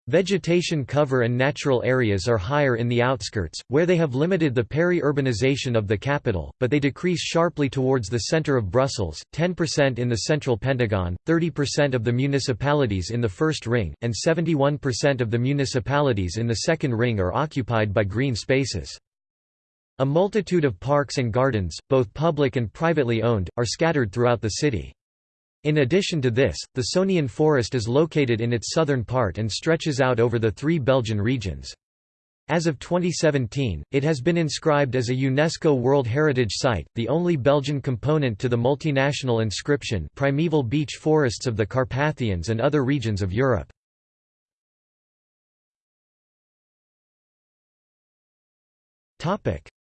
Vegetation cover and natural areas are higher in the outskirts, where they have limited the peri-urbanization of the capital, but they decrease sharply towards the centre of Brussels, 10% in the central Pentagon, 30% of the municipalities in the first ring, and 71% of the municipalities in the second ring are occupied by green spaces. A multitude of parks and gardens, both public and privately owned, are scattered throughout the city. In addition to this, the Sonian forest is located in its southern part and stretches out over the three Belgian regions. As of 2017, it has been inscribed as a UNESCO World Heritage Site, the only Belgian component to the multinational inscription Primeval Beech Forests of the Carpathians and other regions of Europe.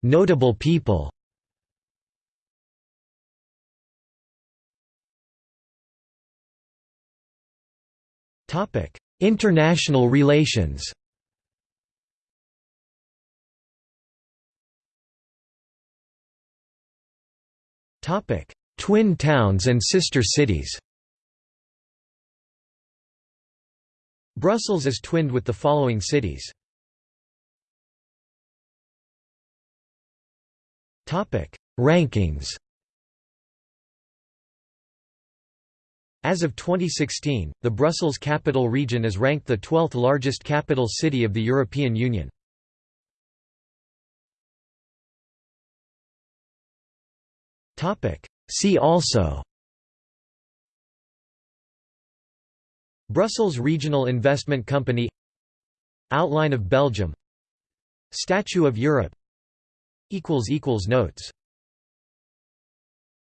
Notable people. International relations. Twin towns and sister cities. Brussels is twinned with the following cities Rankings As of 2016, the Brussels Capital Region is ranked the 12th largest capital city of the European Union. See also Brussels Regional Investment Company Outline of Belgium Statue of Europe Notes